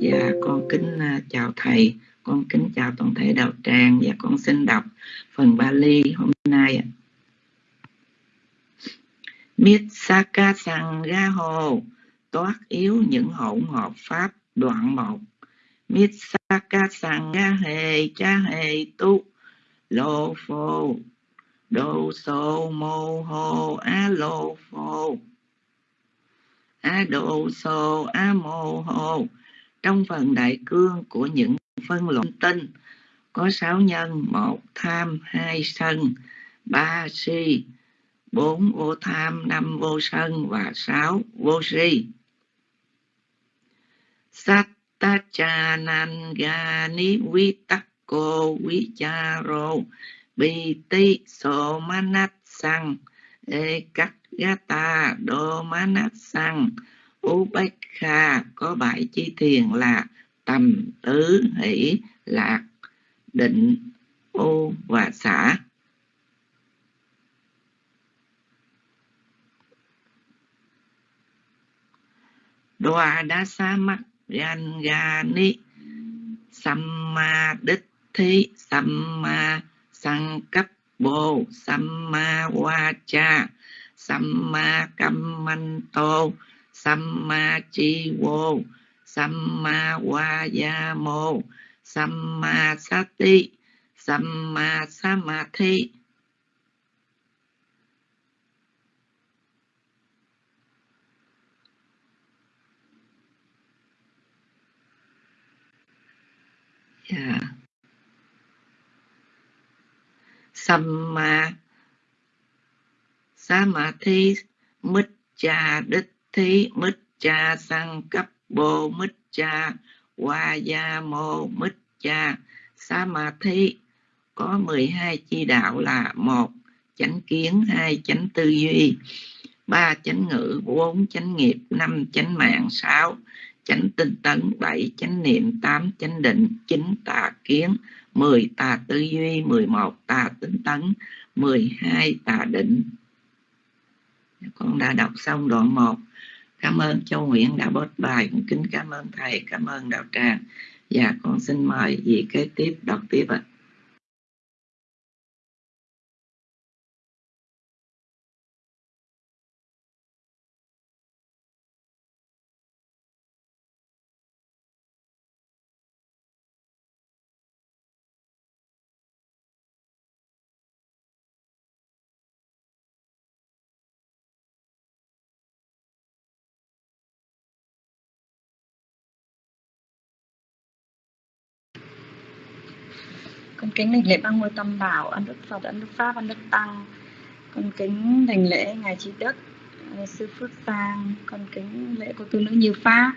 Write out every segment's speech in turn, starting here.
Dạ con kính à, chào thầy, con kính chào toàn thể đạo tràng. Và con xin đọc phần Bali hôm nay Mitsaka Miết Sang Ga Hồ toát yếu những hỗn hợp pháp đoạn một. Mitsaka Sang Ga Hề Cha Hề Tu Lô Phô Đô Sô Mô Hồ á Lô Phô á Đô Sô A Mô Hồ trong phần đại cương của những phân luận tinh, có sáu nhân, một tham, hai sân, ba si, bốn vô tham, năm vô sân và sáu vô si. Sattachanangani vitakko Vicharo Biti Somanat Sang ekagata Domanat Sang Upekha có bảy chi thiền là tầm tứ hỷ lạc định ô và xã. Đoa đa sa mắc gan ga ni samma đích thi samma sang cấp bồ samma wa cha samma kammanto samma chi vô samma vayamo samma sati samma samadhi yeah. samma samadhi mít cha đích thí mít cha sang cấp bồ mít cha hoa gia mô mít cha sa ma thí. Có 12 chi đạo là một, chánh kiến, hai chánh tư duy, ba chánh ngữ, bốn chánh nghiệp, năm chánh mạng, sáu chánh tinh tấn, bảy chánh niệm, tám chánh định, chín tà kiến, mười tà tư duy, mười một tà tinh tấn, mười hai tà định. Con đã đọc xong đoạn 1 cảm ơn châu Nguyễn đã bớt bài. Cũng kính cảm ơn thầy, cảm ơn đạo tràng. Và con xin mời vị kế tiếp, đọc tiếp ạ. Con kính đảnh lễ ba ngôi tâm bảo, ân đức phật, ân đức pháp, ân đức tăng. Con kính đảnh lễ ngài trí đức sư phước sang con kính lễ cô tu nữ như pháp.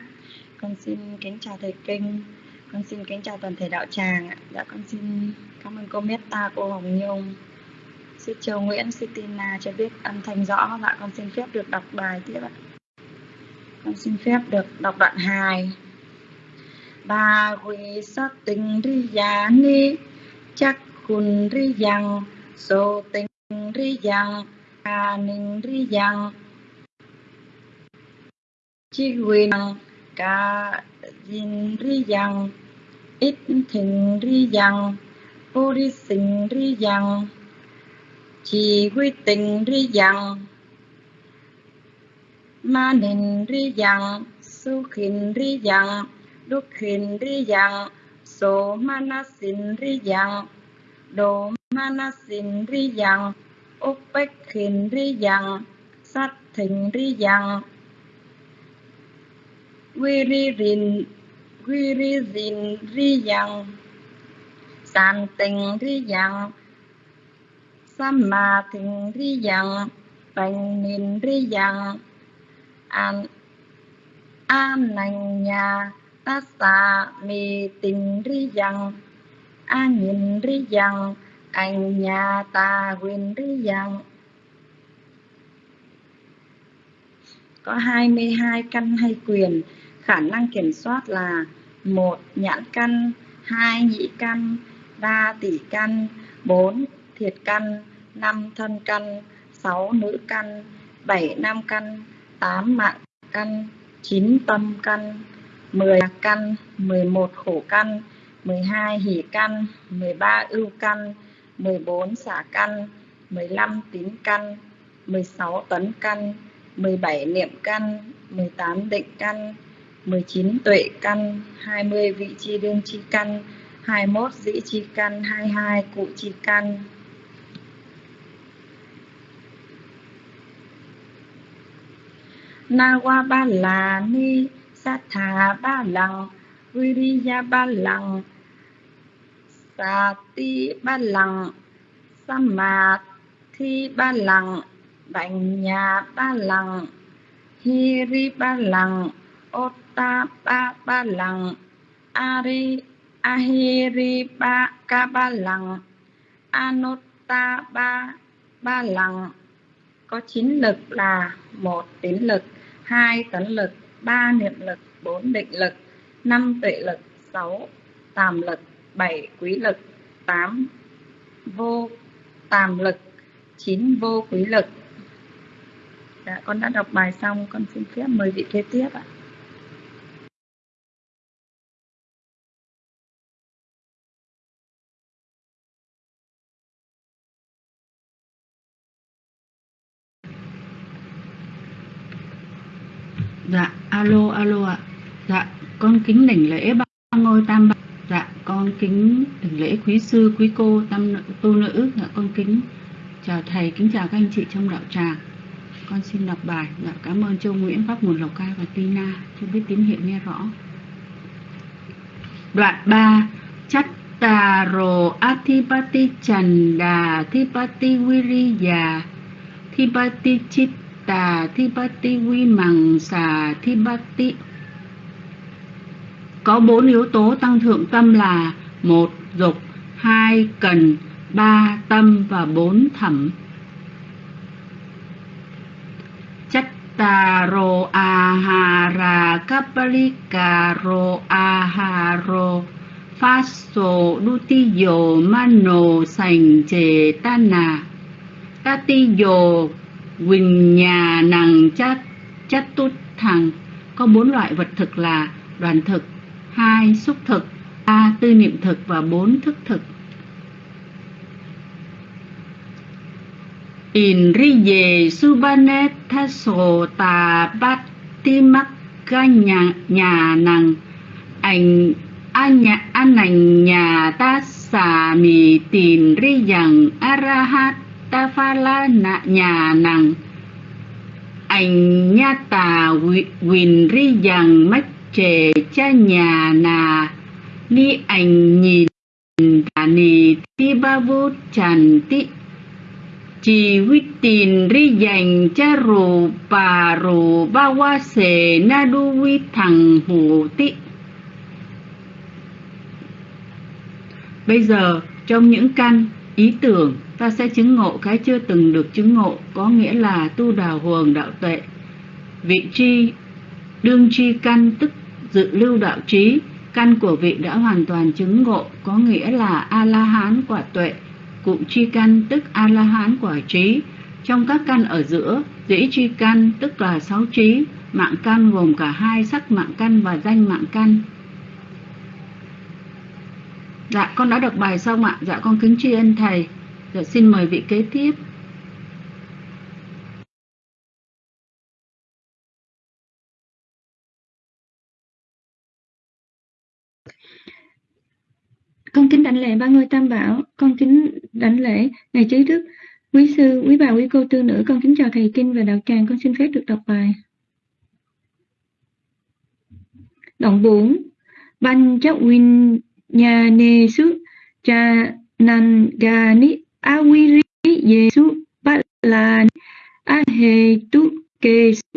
Con xin kính chào thầy kinh. Con xin kính chào toàn thể đạo tràng dạ con xin cảm ơn cô Meta cô Hồng Nhung. Sư Châu Nguyễn, sư Tina cho biết âm thanh rõ. Dạ con xin phép được đọc bài tiếp ạ. Con xin phép được đọc đoạn 2 bà quy sát tình ri giá ni chắc khun ri yang so tình ri yang ca ninh ri yang chi quyền ca yin ri yang ít thình ri yang vô đi sinh ri yang chỉ quy tình ri yang ma ninh ri yang su khin ri yang đúc khin ri yang so manasin riyang do manasin riyang upekhin riyang sát thịnh riyang viririn viririn riyang san tình riyang samma thịnh riyang pannin nín riyang an an nành nhà ta sa mi tình ri yang, a nhìn ri yang, anh nhà ta huyền ri yang. Có 22 căn hay quyền, khả năng kiểm soát là một nhãn căn, hai nhị căn, ba tỷ căn, bốn thiệt căn, năm thân căn, sáu nữ căn, bảy nam căn, tám mạng căn, chín tâm căn. 10 căn 11 khổ căn 12 hỷ căn 13 ưu căn 14 xả căn 15 tín căn 16 tấn căn 17 niệm căn 18 định căn 19 tuệ căn 20 vị chi đương chi căn 21 dĩ chi căn 22 cụ chi căn. Na qua ba la ni sát thà ba lằng viriya ba lằng sati ba lằng samadhi ba lằng bành nhà ba lằng hiri ba lằng otta ba ba lằng ari ahiri ba ca ba lằng anota ba ba lằng có chín lực là một tín lực, hai tấn lực ba niệm lực, bốn định lực, năm tuệ lực, sáu tàm lực, bảy quý lực, tám vô tàm lực, chín vô quý lực. Dạ con đã đọc bài xong, con xin phép mời vị kế tiếp ạ Dạ, alo, alo ạ. Dạ, con kính đỉnh lễ ba ngôi tam bảo. Dạ, con kính đỉnh lễ quý sư, quý cô, tam tu nữ. Dạ, con kính chào thầy, kính chào các anh chị trong đạo tràng. Con xin đọc bài. Dạ, cảm ơn Châu Nguyễn, Pháp Nguồn Lộc Cai và Tina. Cho biết tín hiệu nghe rõ. Đoạn 3 Chattaro Atipati Chanda Thipati Viriya Thipati chít tà thi bát ti quy mằng xà thi bát ti có bốn yếu tố tăng thượng tâm là một, dục, hai, cần, ba, tâm và bốn, thẩm. Chattaro ahara kappalikaro aharo faso dutiyo mano sành chề tana tatiyo Quỳnh nhà nàng chát chát tút thằng. Có bốn loại vật thực là đoàn thực, hai xúc thực, ba tư niệm thực và bốn thức thực. In ri về subanet thaso ta bát ti mắc ca nhà, nhà nàng. Ảnh an nhà an ảnh nhà ta xà mì tìm ri rằng arahat ta pha la na nhà nằng ảnh nha tà quỳnh ri dằng mắt trề cha nhà nà ni ảnh nhìn tà nì ti ba vô tràn ti chỉ huy tin ri dành cha rù bà rù ba hoa sề na đu vi thằng hồ tị bây giờ, trong những căn ý tưởng ta sẽ chứng ngộ cái chưa từng được chứng ngộ, có nghĩa là tu đào huồng đạo tuệ. Vị tri, đương tri căn tức dự lưu đạo trí, căn của vị đã hoàn toàn chứng ngộ, có nghĩa là a la hán quả tuệ, cụ tri căn tức a la hán quả trí. Trong các căn ở giữa, dĩ tri căn tức là sáu trí, mạng căn gồm cả hai sắc mạng căn và danh mạng căn. Dạ con đã đọc bài xong ạ. Dạ con kính tri ân thầy. Dạ, xin mời vị kế tiếp. Con kính đảnh lễ ba ngôi tam bảo, con kính đảnh lễ ngài trí đức, quý sư, quý bà, quý cô tư nữ, con kính chào thầy kinh và đạo tràng, con xin phép được đọc bài. Đoạn 4 Ban chắc win nhà nê sức cha nan ga ni awiri yesu balani ahetu kesu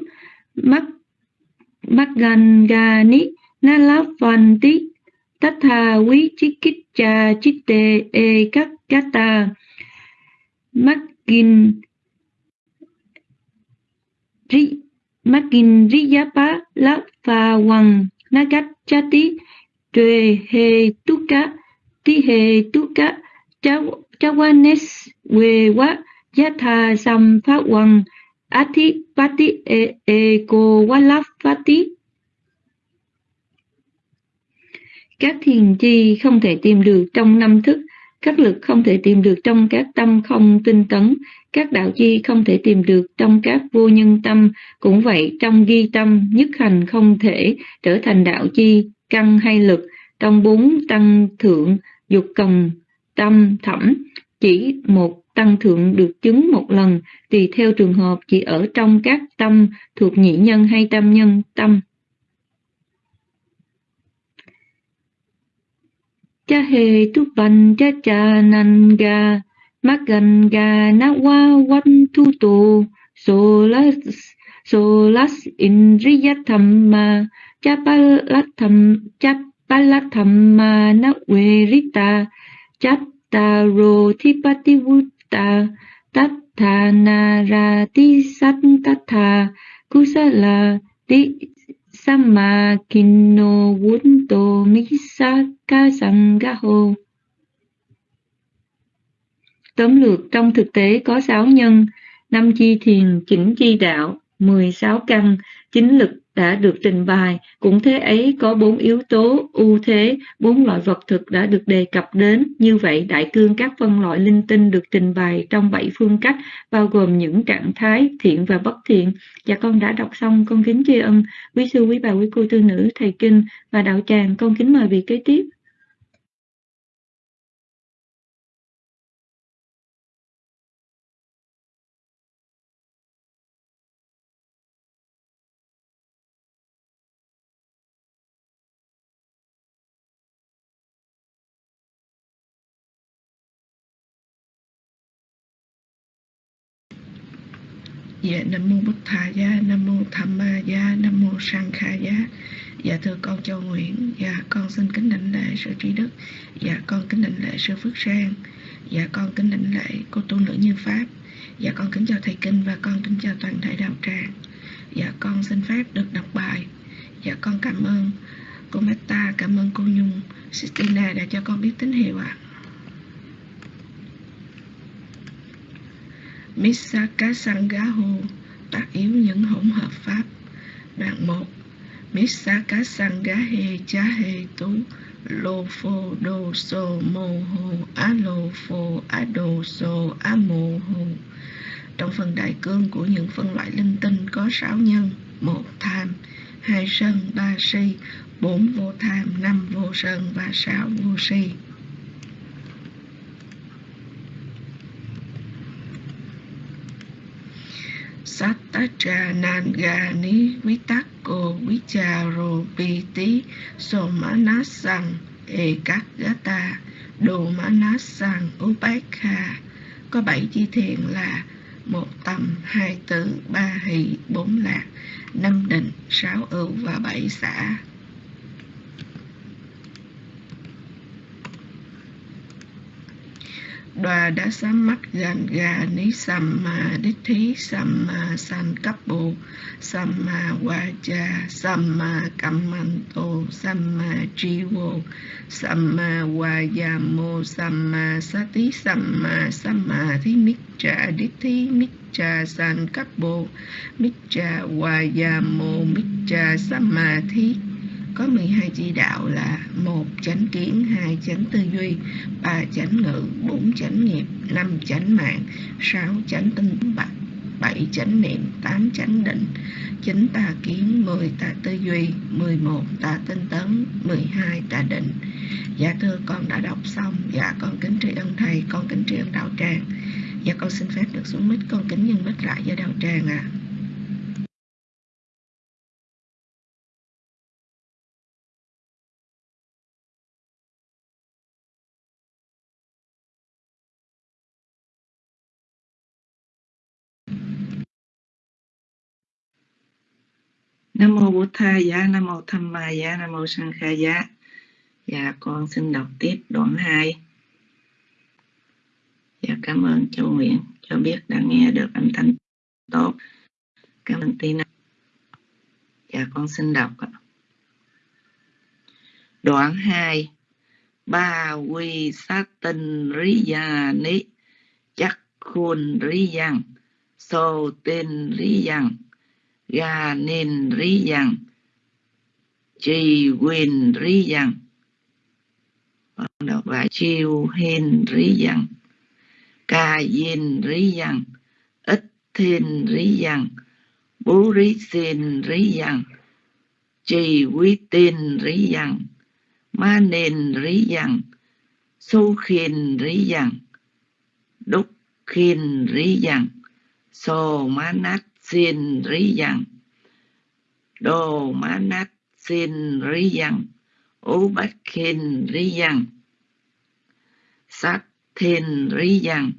mak magangani nalavanti tatha vi chikitcha chitte e các kata magin ri magin riyapa la pha wang nagachati tue he tuka ti he tuka cháu Chawanes Wewa Yatha Samphawan Ati Pati E E Ko Walafati. Các thiền chi không thể tìm được trong năm thức, các lực không thể tìm được trong các tâm không tinh tấn, các đạo chi không thể tìm được trong các vô nhân tâm, cũng vậy trong ghi tâm, nhất hành không thể trở thành đạo chi, căn hay lực, trong bốn tăng thượng, dục cần, tâm, thẩm, chỉ một tăng thượng được chứng một lần, tùy theo trường hợp chỉ ở trong các tâm thuộc nhị nhân hay tâm nhân tâm. cha hề tu văn cha cha nan ga magan ga na wa wan tu tu solas solas indriyathamma chapalatham chapalathama na verita chattaro thipativuta tathanarati sattatha kusala ti Samma Kinno Vunto Misaka Sangaho Tóm lược trong thực tế có 6 nhân, 5 chi thiền, chỉnh chi đạo, 16 căn, chính lực đã được trình bày, cũng thế ấy có bốn yếu tố ưu thế, bốn loại vật thực đã được đề cập đến. Như vậy, đại cương các phân loại linh tinh được trình bày trong bảy phương cách, bao gồm những trạng thái thiện và bất thiện. Dạ con đã đọc xong, con kính tri ân quý sư, quý bà, quý cô tư nữ, thầy kinh và đạo tràng. Con kính mời vị kế tiếp. Dạ Nam mô Bụt Thà Gia, Nam mô Tham Ma gia, Nam mô Sang Kha gia, Dạ thưa con Châu Nguyễn, dạ con xin kính đảnh lễ sư trí đức. Dạ con kính đảnh lễ sư Phước Sang. Dạ con kính đảnh lễ cô tu nữ Như Pháp. Dạ con kính chào thầy kinh và con kính chào toàn thể đạo tràng. Dạ con xin phép được đọc bài. Dạ con cảm ơn cô Meta, cảm ơn cô Nhung, Sistina đã cho con biết tín hiệu ạ. À. Misaka Sangaho tác yếu những hỗn hợp pháp. Đoạn 1 Misaka Sangahe Chahe Tu Lô Phô Đô Sô Mô Hồ Á Lô Phô Á Đô Sô Á Mô Hồ Trong phần đại cương của những phân loại linh tinh có sáu nhân, một tham, hai sân, ba si, bốn vô tham, năm vô sân và sáu vô si. Satachanangani Vitako Vicharo Piti Somanasang Ekagata Đồ Manasang Upekha Có bảy chi thiền là một tầm, hai tứ, ba hỷ, bốn lạc, năm định, sáu ưu và bảy xã. Đoà đã sám mắt gần gà ní sầm mà đích thí sầm mà sanh cấp bộ sầm mà hòa cha sầm mà cầm mạnh tổ sầm mà tri vô sầm mà hòa già mô sầm mà sa tí sầm mà sầm mà thí mít trà đích thí mít trà sanh cấp bộ mít trà hòa già mô, mít trà sầm mà thí có 12 chi đạo là một chánh kiến, hai chánh tư duy, ba chánh ngữ, bốn chánh nghiệp, năm chánh mạng, sáu chánh tinh bạch, bảy chánh niệm, tám chánh định, chín tà kiến, mười tà tư duy, mười một tà tinh tấn, mười hai tà định. Dạ thưa con đã đọc xong, dạ con kính tri ân thầy, con kính tri ân đạo tràng. Dạ con xin phép được xuống mít, con kính nhân mít lại với đạo tràng ạ. À. Nam mô Bổn Tha Giá, Nam mô Tham Ma Giá, Nam mô Sang Kha Giá. Dạ con xin đọc tiếp đoạn 2. Dạ cảm ơn Châu Nguyễn cho biết đã nghe được âm thanh tốt. Cảm ơn Tina. Dạ con xin đọc. Đoạn 2. Ba quy sát tinh rí gia ni chắc khôn rí giang sô tên rí giang ga nên rí yang trì quyền rí yang con đọc lại chiêu hên rí dân ca yên rí dân ít thiên rí dân bố rí xin rí dân trì quý tin rí dân ma nền rí dân su khiên rí dân đúc khiên rí dân so má nát xin rí dân đồ ma nát xin rí dân ú bách khin rí dân sát thiên rí dân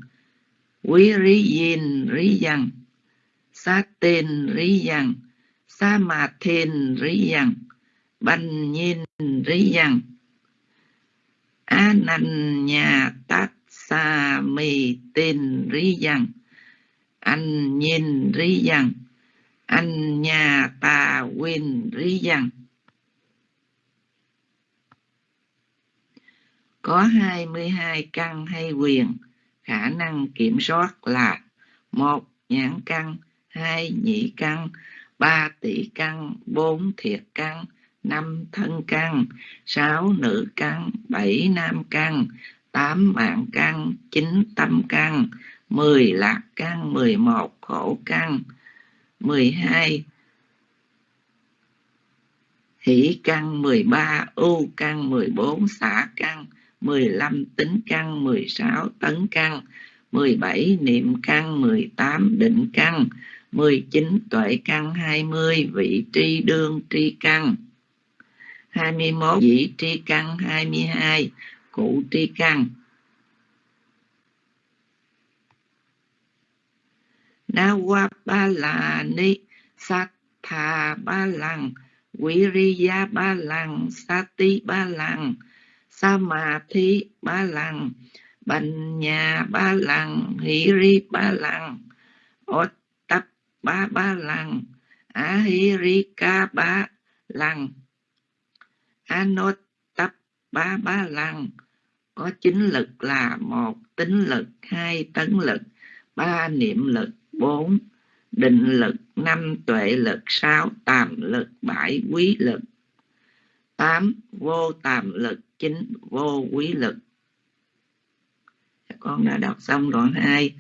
quý rí yin rí dân sát tên rí dân sa mà thiên rí dân banh nhiên rí dân a nan nhà tát sa mì tên rí dân anh nhìn rí dần anh nhà ta quên rí dần có 22 căn hay quyền, khả năng kiểm soát là một nhãn căn, hai nhị căn, ba tỷ căn, bốn thiệt căn, năm thân căn, sáu nữ căn, bảy nam căn, tám mạng căn, chín tâm căn mười lạc căn mười một khổ căn mười hai hỷ căn mười ba ưu căn mười bốn xả căn 15 tính căn, 16 tấn căn, 17 niệm căn, 18 định căn, 19 tuệ căn, 20 vị tri đương tri căn, 21 dĩ tri căn, 22 cụ tri căn. Na qua ba là ni sát thà ba lăng, quý riya ba lăng, sati ba lần sa ma thi ba lần Bệnh nhà ba lần hỷ ri ba lần ốt tập ba ba lần a hi ri ca ba lần Anot tập ba ba lần có chính lực là một tính lực hai tấn lực ba niệm lực bốn, định lực năm, tuệ lực sáu, tàm lực bảy, quý lực. Tám, vô tàm lực chín, vô quý lực. Dạ, con đã đọc xong đoạn 2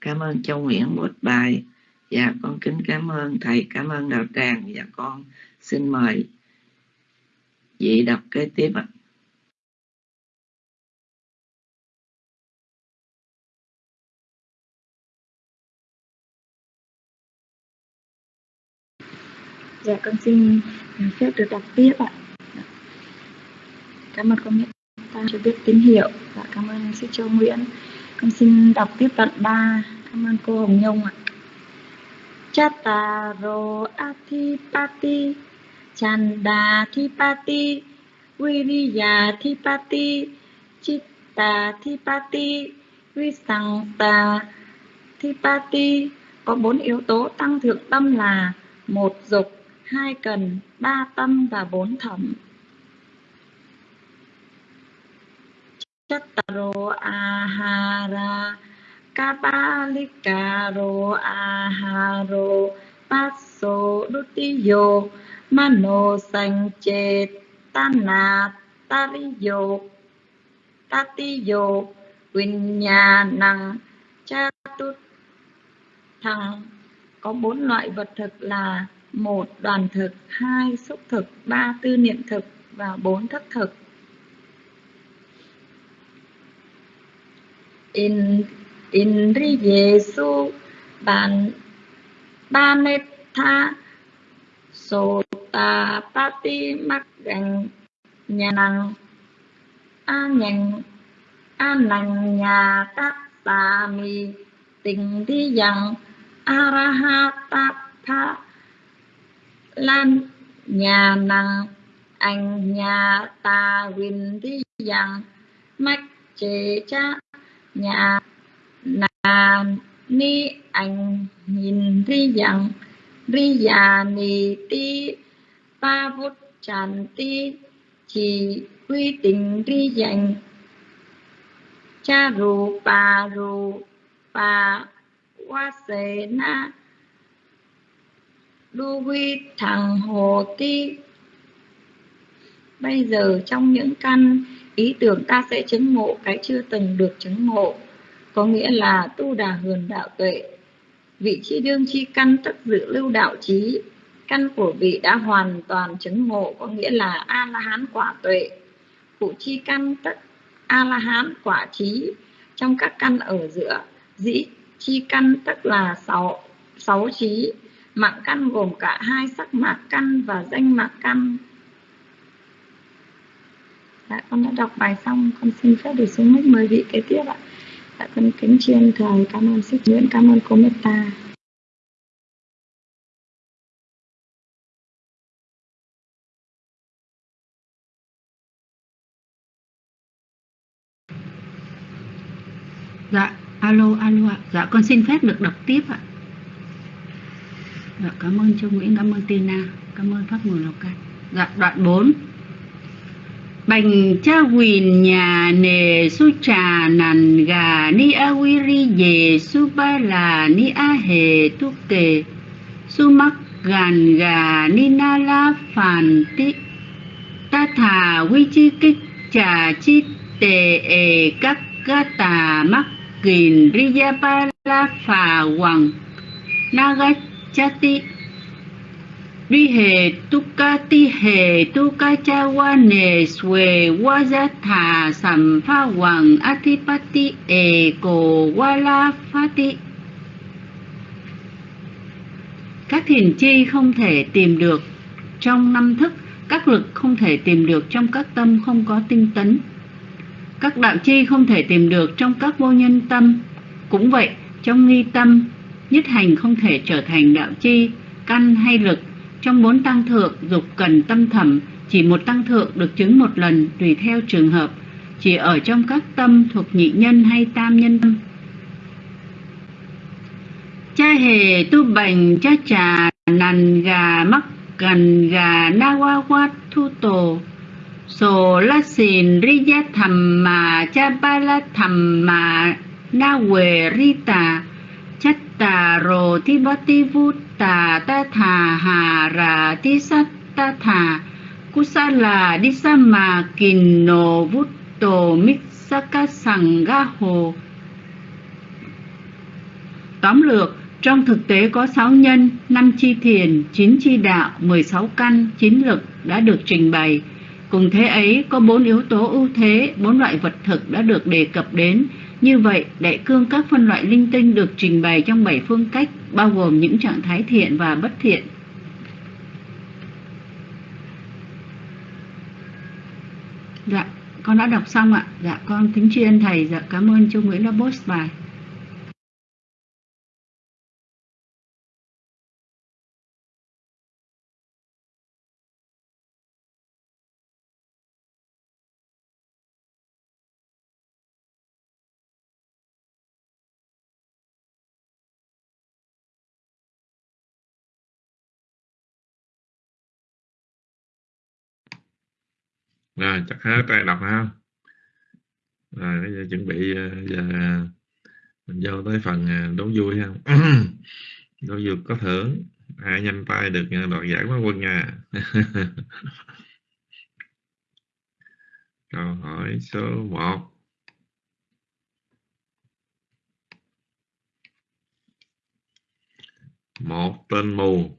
cảm ơn châu nguyễn một bài. Và con kính cảm ơn thầy, cảm ơn đạo tràng. Và con xin mời vị đọc kế tiếp ạ. Dạ con xin à, phép được đọc tiếp ạ Cảm ơn con Nguyễn ta cho biết tín hiệu và cảm ơn sư Châu Nguyễn. Con xin đọc tiếp đoạn 3. Cảm ơn cô Hồng Nhung ạ. Chataro Athipati Chanda Thipati Viriya Thipati Chitta Thipati Visangta Thipati có bốn yếu tố tăng thượng tâm là một dục, hai cần, ba tâm và bốn thẩm. Chattaro ahara Kapalikaro aharo Passo dutiyo Mano sanh tana tariyo Tatiyo Vinyanang Chatut Thằng có bốn loại vật thực là một đoàn thực, hai xúc thực, ba tư niệm thực và bốn thất thực. in indriyesu ban banetha sota pati mắc gần nhà năng a nhận a năng nhà các tà mi tình đi rằng arahata lan, nhà năng anh nhà ta win đi rằng mắc chế cha, nhà na ni, anh nhìn đi rằng ri già ni ti ba phút tràn ti, chỉ quy tình ri dành, cha ru ba ru ba wa se na đu quy thằng hồ ti. Bây giờ trong những căn, ý tưởng ta sẽ chứng ngộ cái chưa từng được chứng ngộ. Có nghĩa là tu đà hườn đạo tuệ. Vị chi đương chi căn tất dự lưu đạo trí. Căn của vị đã hoàn toàn chứng ngộ, có nghĩa là a la hán quả tuệ. Phụ chi căn tất a la hán quả trí. Trong các căn ở giữa, dĩ chi căn tức là sáu sáu trí mạng căn gồm cả hai sắc mạc căn và danh mạc căn. Dạ con đã đọc bài xong. Con xin phép được xuống mic. Mời vị kế tiếp ạ. Dạ con kính chiên thầy cảm ơn sức nguyễn cảm ơn cô meta Dạ, alo, alo ạ. Dạ, con xin phép được đọc tiếp ạ. Dạ, cảm ơn Châu Nguyễn, cảm ơn Tina, cảm ơn Pháp Nguồn Lào Cai. Dạ, đoạn 4. Bành cha quỳn nhà nề su trà nàn gà ni a quy ri dề su ba là ni a hề tu kề su mắc gàn gà ni na la phàn ti ta thà quy chi kích trà chi tề ề các ga tà mắc kìn riya ba la phà hoàng naga chati Ri hề tu ca ti hề tu ca cha wa nề xuề wa gia tha sam pha hoàng atipati e cổ wa la pha ti Các thiền chi không thể tìm được trong năm thức, các lực không thể tìm được trong các tâm không có tinh tấn. Các đạo chi không thể tìm được trong các vô nhân tâm. Cũng vậy, trong nghi tâm, nhất hành không thể trở thành đạo chi, căn hay lực. Trong bốn tăng thượng, dục cần tâm thẩm, chỉ một tăng thượng được chứng một lần tùy theo trường hợp, chỉ ở trong các tâm thuộc nhị nhân hay tam nhân tâm. Cha hề tu bành cha trà nằn gà mắc gần gà na wa wa thu tổ sổ la xìn ri gia thầm mà cha ba la thầm mà na quề ri tà tà rồ thi bá ti vu tà ta thà hà rà thi sát ta thà cú sa là đi sa mà kìn nô vút tổ mít sa ca sằng ga hồ Tóm lược, trong thực tế có 6 nhân, 5 chi thiền, 9 chi đạo, 16 căn, 9 lực đã được trình bày. Cùng thế ấy có 4 yếu tố ưu thế, 4 loại vật thực đã được đề cập đến. Như vậy, đại cương các phân loại linh tinh được trình bày trong bảy phương cách, bao gồm những trạng thái thiện và bất thiện. Dạ, con đã đọc xong ạ. Dạ, con kính tri ân thầy. Dạ, cảm ơn chú Nguyễn đã post bài. Rồi, chắc hết tay đọc ha. Rồi, bây giờ chuẩn bị ờ, giờ mình vô tới phần ờ, đố vui ha. Đố vui có thưởng. Ai nhanh tay được ờ, đoạt giải quán quân nha à? câu hỏi số 1 một tên mù.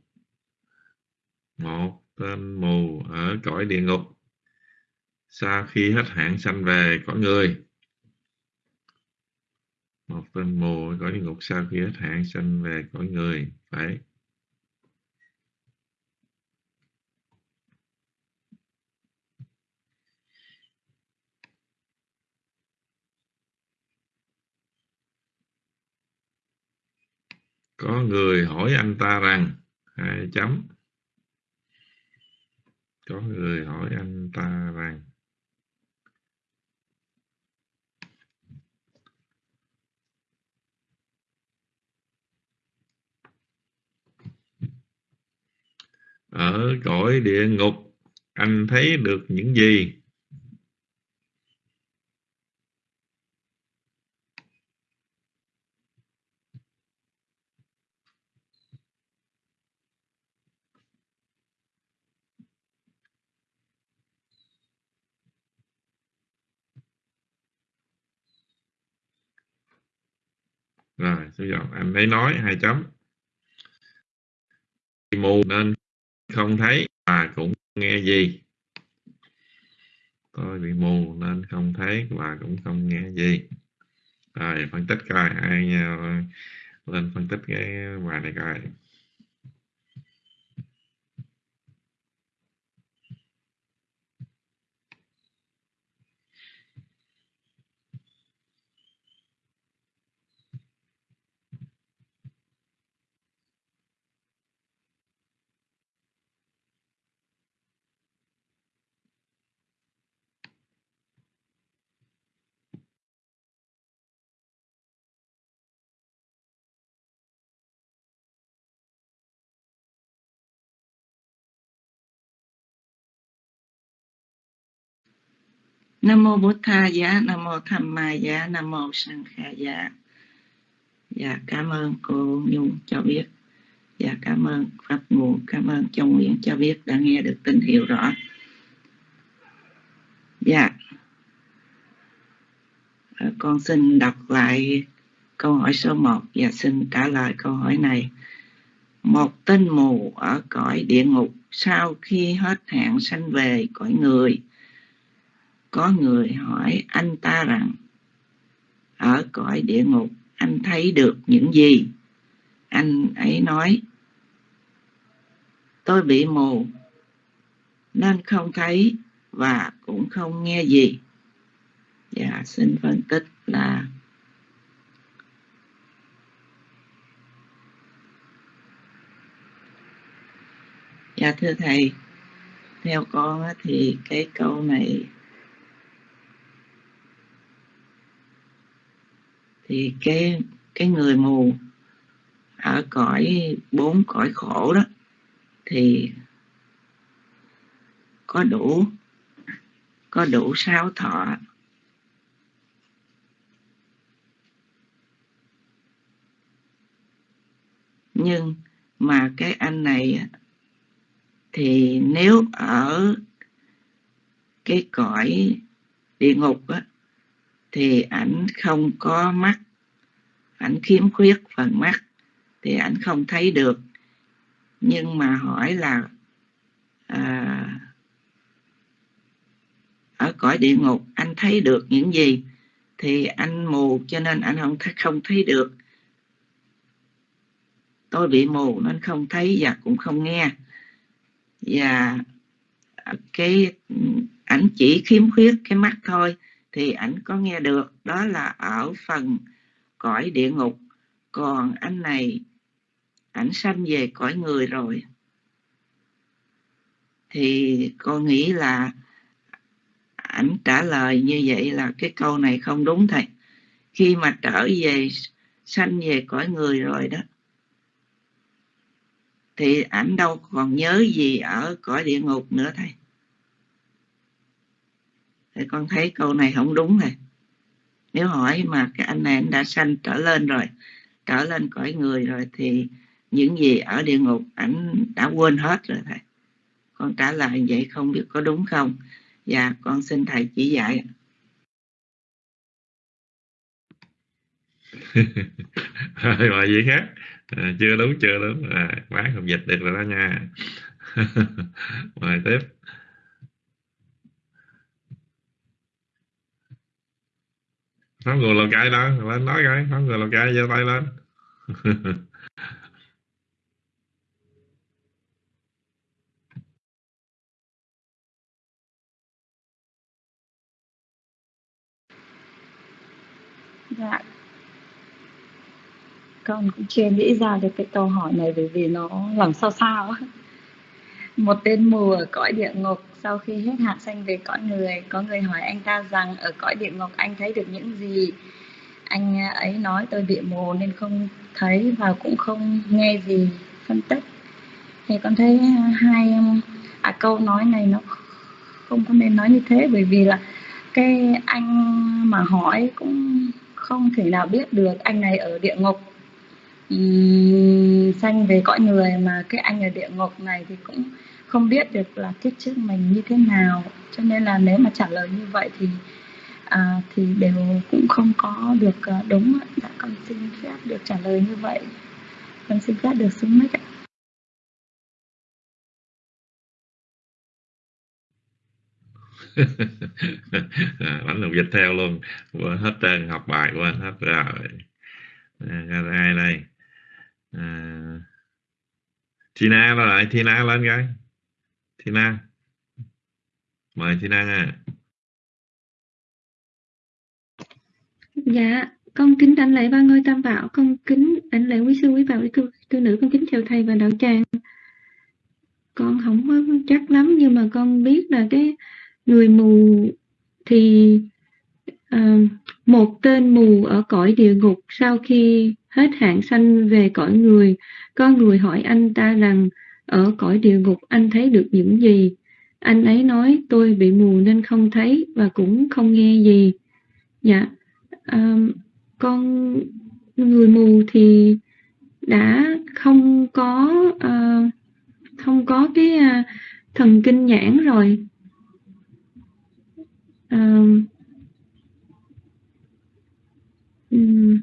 Một tên mù ở cõi địa ngục sau khi hết hạn sanh về cõi người. Một tên mù cõi địa ngục. Sau khi hết hạn sanh về cõi người. Phải. Có người hỏi anh ta rằng, hai chấm. Có người hỏi anh ta rằng ở cõi địa ngục, anh thấy được những gì? Rồi, xin dòng anh ấy nói hai chấm. Mù nên không thấy và cũng nghe gì? Tôi bị mù nên không thấy và cũng không nghe gì. Rồi, phân tích coi, ai ờ, lên phân tích cái ờ, bài này coi. Nam mô Bố tha giá, nam mô tham ma giá, nam mô sang kha giá. Dạ cảm ơn cô nhung cho biết. Dạ cảm ơn pháp nguồn cảm ơn châu nguyễn cho biết đã nghe được tín hiệu rõ. Dạ. À, con xin đọc lại câu hỏi số 1 và dạ, xin trả lời câu hỏi này. Một tên mù ở cõi địa ngục, sau khi hết hạn sanh về cõi người có người hỏi anh ta rằng, ở cõi địa ngục, anh thấy được những gì? Anh ấy nói, tôi bị mù, nên không thấy và cũng không nghe gì. Dạ xin phân tích là dạ thưa thầy, theo con thì cái câu này thì cái cái người mù ở cõi bốn cõi khổ đó thì có đủ có đủ sáu thọ. Nhưng mà cái anh này thì nếu ở cái cõi địa ngục á, thì ảnh không có mắt. Ảnh khiếm khuyết phần mắt. Thì ảnh không thấy được. Nhưng mà hỏi là à, ở cõi địa ngục anh thấy được những gì? Thì anh mù cho nên anh không không thấy được. Tôi bị mù nên không thấy và cũng không nghe. Và cái ảnh chỉ khiếm khuyết cái mắt thôi thì ảnh có nghe được, đó là ở phần cõi địa ngục. Còn anh này, ảnh sanh về cõi người rồi. Thì con nghĩ là ảnh trả lời như vậy là cái câu này không đúng thầy khi mà trở về, sanh về cõi người rồi đó, thì ảnh đâu còn nhớ gì ở cõi địa ngục nữa thầy thì con thấy câu này không đúng này. Nếu hỏi mà cái anh này anh đã sanh trở lên rồi trở lên cõi người rồi thì những gì ở địa ngục ảnh đã quên hết rồi thầy. Con trả lời vậy không biết có đúng không? Và dạ, con xin thầy chỉ dạy. Rồi gì khác. À, chưa đúng chưa đúng. À, bán không dịch được rồi đó nha. Mời tiếp. Pháp người lào cái đó lên nói cái pháp người lào cái giơ tay lên. Dạ. Con cũng chưa nghĩ ra được cái câu hỏi này bởi vì nó làm sao sao một tên mù ở cõi địa ngục. Sau khi hết hạn sanh về cõi người có người hỏi anh ta rằng ở cõi địa ngục anh thấy được những gì? Anh ấy nói tôi bị mù nên không thấy và cũng không nghe gì phân tích. Thì con thấy hai à, câu nói này nó không có nên nói như thế bởi vì là cái anh mà hỏi cũng không thể nào biết được anh này ở địa ngục um, sanh về cõi người mà cái anh ở địa ngục này thì cũng không biết được là kiếp trước mình như thế nào. Cho nên là nếu mà trả lời như vậy thì à, thì đều cũng không có được à, đúng đã dạ, con xin phép được trả lời như vậy. Con xin phép được xuống mic ạ. Ảnh làm dịch theo luôn. Hết trơn học bài của anh hết rồi. À, Ai đây à, Tina là lại Tina lên cái. Tina. Mời Tina nha. Dạ, con kính đảnh lễ ba ngôi tam bảo, con kính đảnh lễ quý sư quý bảo quý cư tư nữ, con kính chào thầy và đạo tràng. Con không có chắc lắm nhưng mà con biết là cái người mù thì à, một tên mù ở cõi địa ngục sau khi hết hạn sanh về cõi người, có người hỏi anh ta rằng ở cõi địa ngục anh thấy được những gì? Anh ấy nói tôi bị mù nên không thấy và cũng không nghe gì. Dạ, à, con người mù thì đã không có à, không có cái à, thần kinh nhãn rồi à, um,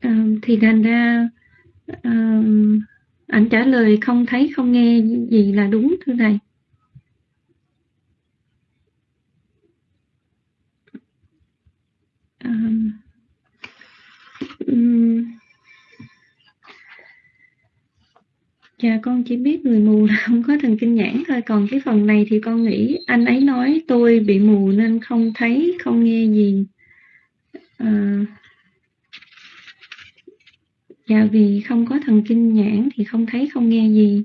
à, thì thành ra à, ảnh trả lời không thấy không nghe gì là đúng thưa thầy. Um, Dạ con chỉ biết người mù là không có thần kinh nhãn thôi. Còn cái phần này thì con nghĩ anh ấy nói tôi bị mù nên không thấy, không nghe gì. À, Dạ vì không có thần kinh nhãn thì không thấy, không nghe gì.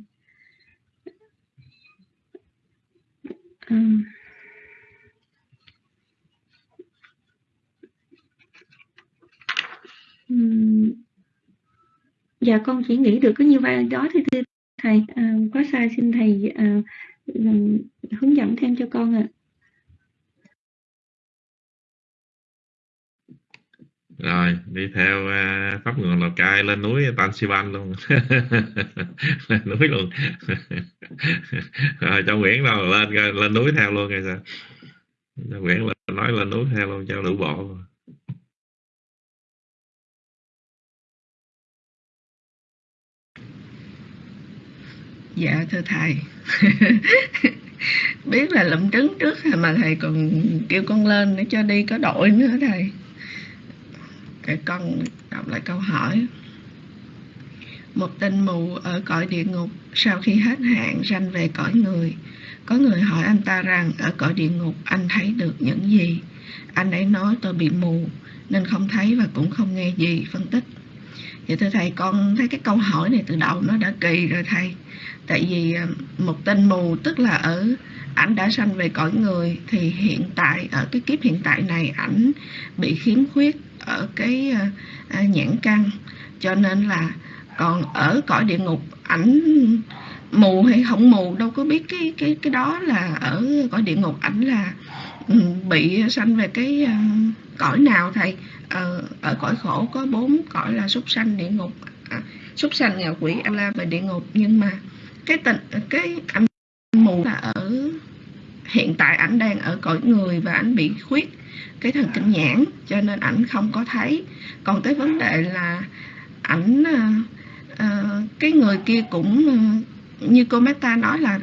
À, dạ con chỉ nghĩ được có như vậy đó thì thì thầy à, có sai xin thầy à, hướng dẫn thêm cho con ạ. À. rồi đi theo uh, pháp nguồn lào cai lên núi Tan Sivan luôn. Lên núi luôn. Rồi cho Nguyễn đâu lên lên núi theo luôn rồi sao? Cho Nguyễn nói lên núi theo luôn cho đủ bộ. Dạ thưa thầy. Biết là lụm trứng trước mà thầy còn kêu con lên để cho đi có đội nữa thầy? Để con đọc lại câu hỏi. Một tên mù ở cõi địa ngục, sau khi hết hạn ranh về cõi người, có người hỏi anh ta rằng, ở cõi địa ngục anh thấy được những gì? Anh ấy nói, tôi bị mù, nên không thấy và cũng không nghe gì. Phân tích. Vậy thưa thầy, con thấy cái câu hỏi này từ đầu nó đã kỳ rồi thầy tại vì ờ, một tên mù tức là ở ảnh đã sanh về cõi người thì hiện tại ở cái kiếp hiện tại này ảnh bị khiếm khuyết ở cái ờ, ờ, nhãn căn. Cho nên là còn ở cõi địa ngục ảnh mù hay không mù đâu có biết cái cái cái đó là ở cõi địa ngục ảnh là ừ, bị sanh về cái cõi nào thầy? Ờ, ở cõi khổ có bốn cõi là súc sanh địa ngục. À, súc sanh ngạ quỷ a la và địa ngục. Nhưng mà cái tình cái ảnh mù là ở hiện tại ảnh đang ở cõi người và ảnh bị khuyết cái thần kinh nhãn cho nên ảnh không có thấy. Còn tới vấn đề là ảnh à, cái người kia cũng ờ, như cô Meta nói là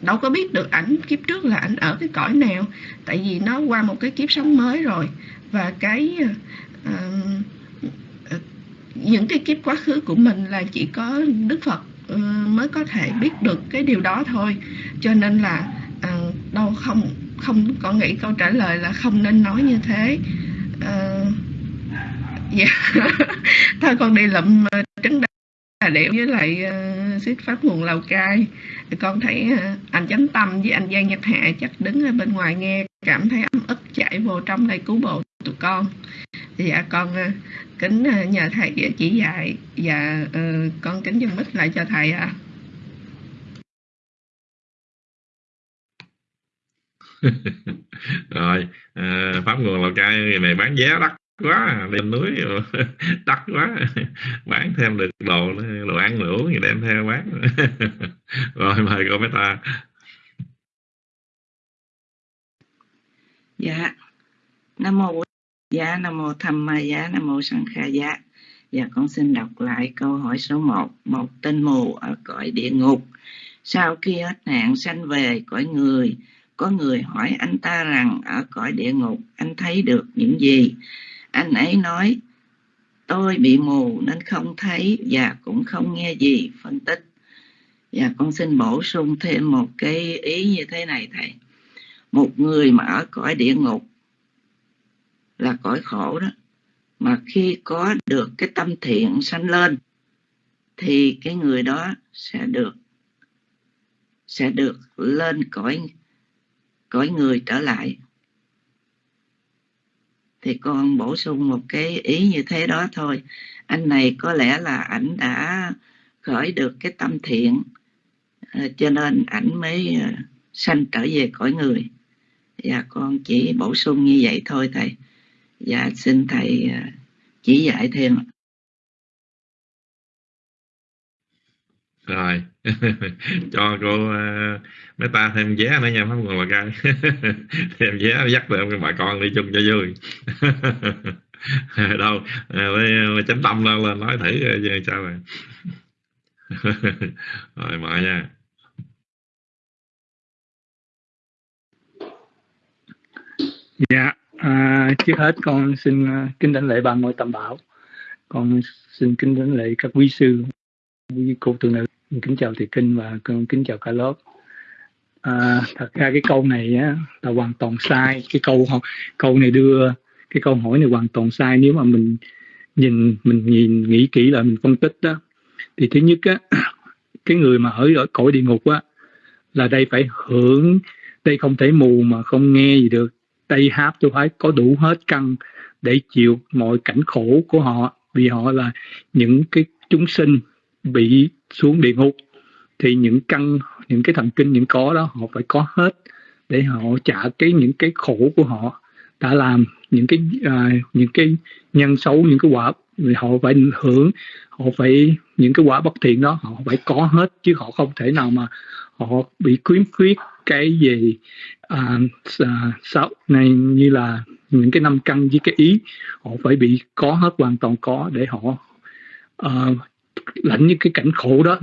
đâu có biết được ảnh kiếp trước là ảnh ở cái cõi nào tại vì nó qua một cái kiếp sống mới rồi. Và cái à, những cái kiếp quá khứ của mình là chỉ có Đức Phật Ừ, mới có thể biết được cái điều đó thôi. Cho nên là à, đâu không không có nghĩ câu trả lời là không nên nói như thế. À, dạ. Thôi con đi lụm ờ, trứng đà điểu với lại ờ, uh, xích pháp nguồn lào cai. Con thấy uh, anh chánh tâm với anh giang nhật hạ chắc đứng ở bên ngoài nghe cảm thấy ấm ức chạy vô trong đây cứu bộ tụi con. Dạ con ờ, kính ờ, nhờ thầy chỉ dạy và dạ, con kính dân mít lại cho thầy ạ. À. rồi à, pháp nguồn lào cai này bán vé đắt quá lên núi đắt quá. Bán thêm được đồ đồ ăn đồ uống thì đem theo bán. Rồi mời cô ta. Dạ. Nam mô dạ nam mô tham ma dạ nam mô sanh kha dạ dạ con xin đọc lại câu hỏi số 1 một tên mù ở cõi địa ngục. Sau khi hết nạn sanh về cõi người, có người hỏi anh ta rằng ở cõi địa ngục anh thấy được những gì? Anh ấy nói, tôi bị mù nên không thấy và cũng không nghe gì. Phân tích. Và con xin bổ sung thêm một cái ý như thế này thầy một người mà ở cõi địa ngục là cõi khổ đó. Mà khi có được cái tâm thiện sanh lên, thì cái người đó sẽ được sẽ được lên cõi cõi người trở lại. Thì con bổ sung một cái ý như thế đó thôi. Anh này có lẽ là ảnh đã khởi được cái tâm thiện ờ, cho nên ảnh mới ờ, sanh trở về cõi người và con chỉ bổ sung như vậy thôi thầy. Và xin thầy à, chỉ dạy thêm rồi. Cho cô uh, mấy ta thêm vé nữa nha pháp còn là cai thêm vé dắt được bà con đi chung cho vui. Đâu à, uh, chánh tâm lên, lên nói thử uh, sao rồi rồi mời nha. Dạ à, trước hết con xin à, kính đảnh lễ ba ngôi tam bảo. Con xin kính đảnh lễ các quý sư quý cô tu nữ. Kính chào thầy kinh và con kính chào cả lớp. À, thật ra cái câu này á, là hoàn toàn sai. Cái câu câu này đưa cái câu hỏi này hoàn toàn sai. Nếu mà mình nhìn mình nhìn nghĩ kỹ là mình phân tích đó thì thứ nhất á cái người mà ở ở cõi địa ngục á là đây phải hưởng đây không thể mù mà không nghe gì được đây háp tôi phải có đủ hết căn để chịu mọi cảnh khổ của họ vì họ là những cái chúng sinh bị xuống địa ngục. Thì những căn những cái thần kinh những có đó họ phải có hết để họ trả cái những cái khổ của họ đã làm những cái uh, những cái nhân xấu những cái quả vì họ phải hưởng họ phải những cái quả bất thiện đó họ phải có hết chứ họ không thể nào mà họ bị khuyến khuyết cái gì à, à sáu này như là những cái năm căn với cái ý. Họ phải bị có hết hoàn toàn có để họ ờ, à, lãnh những cái cảnh khổ đó.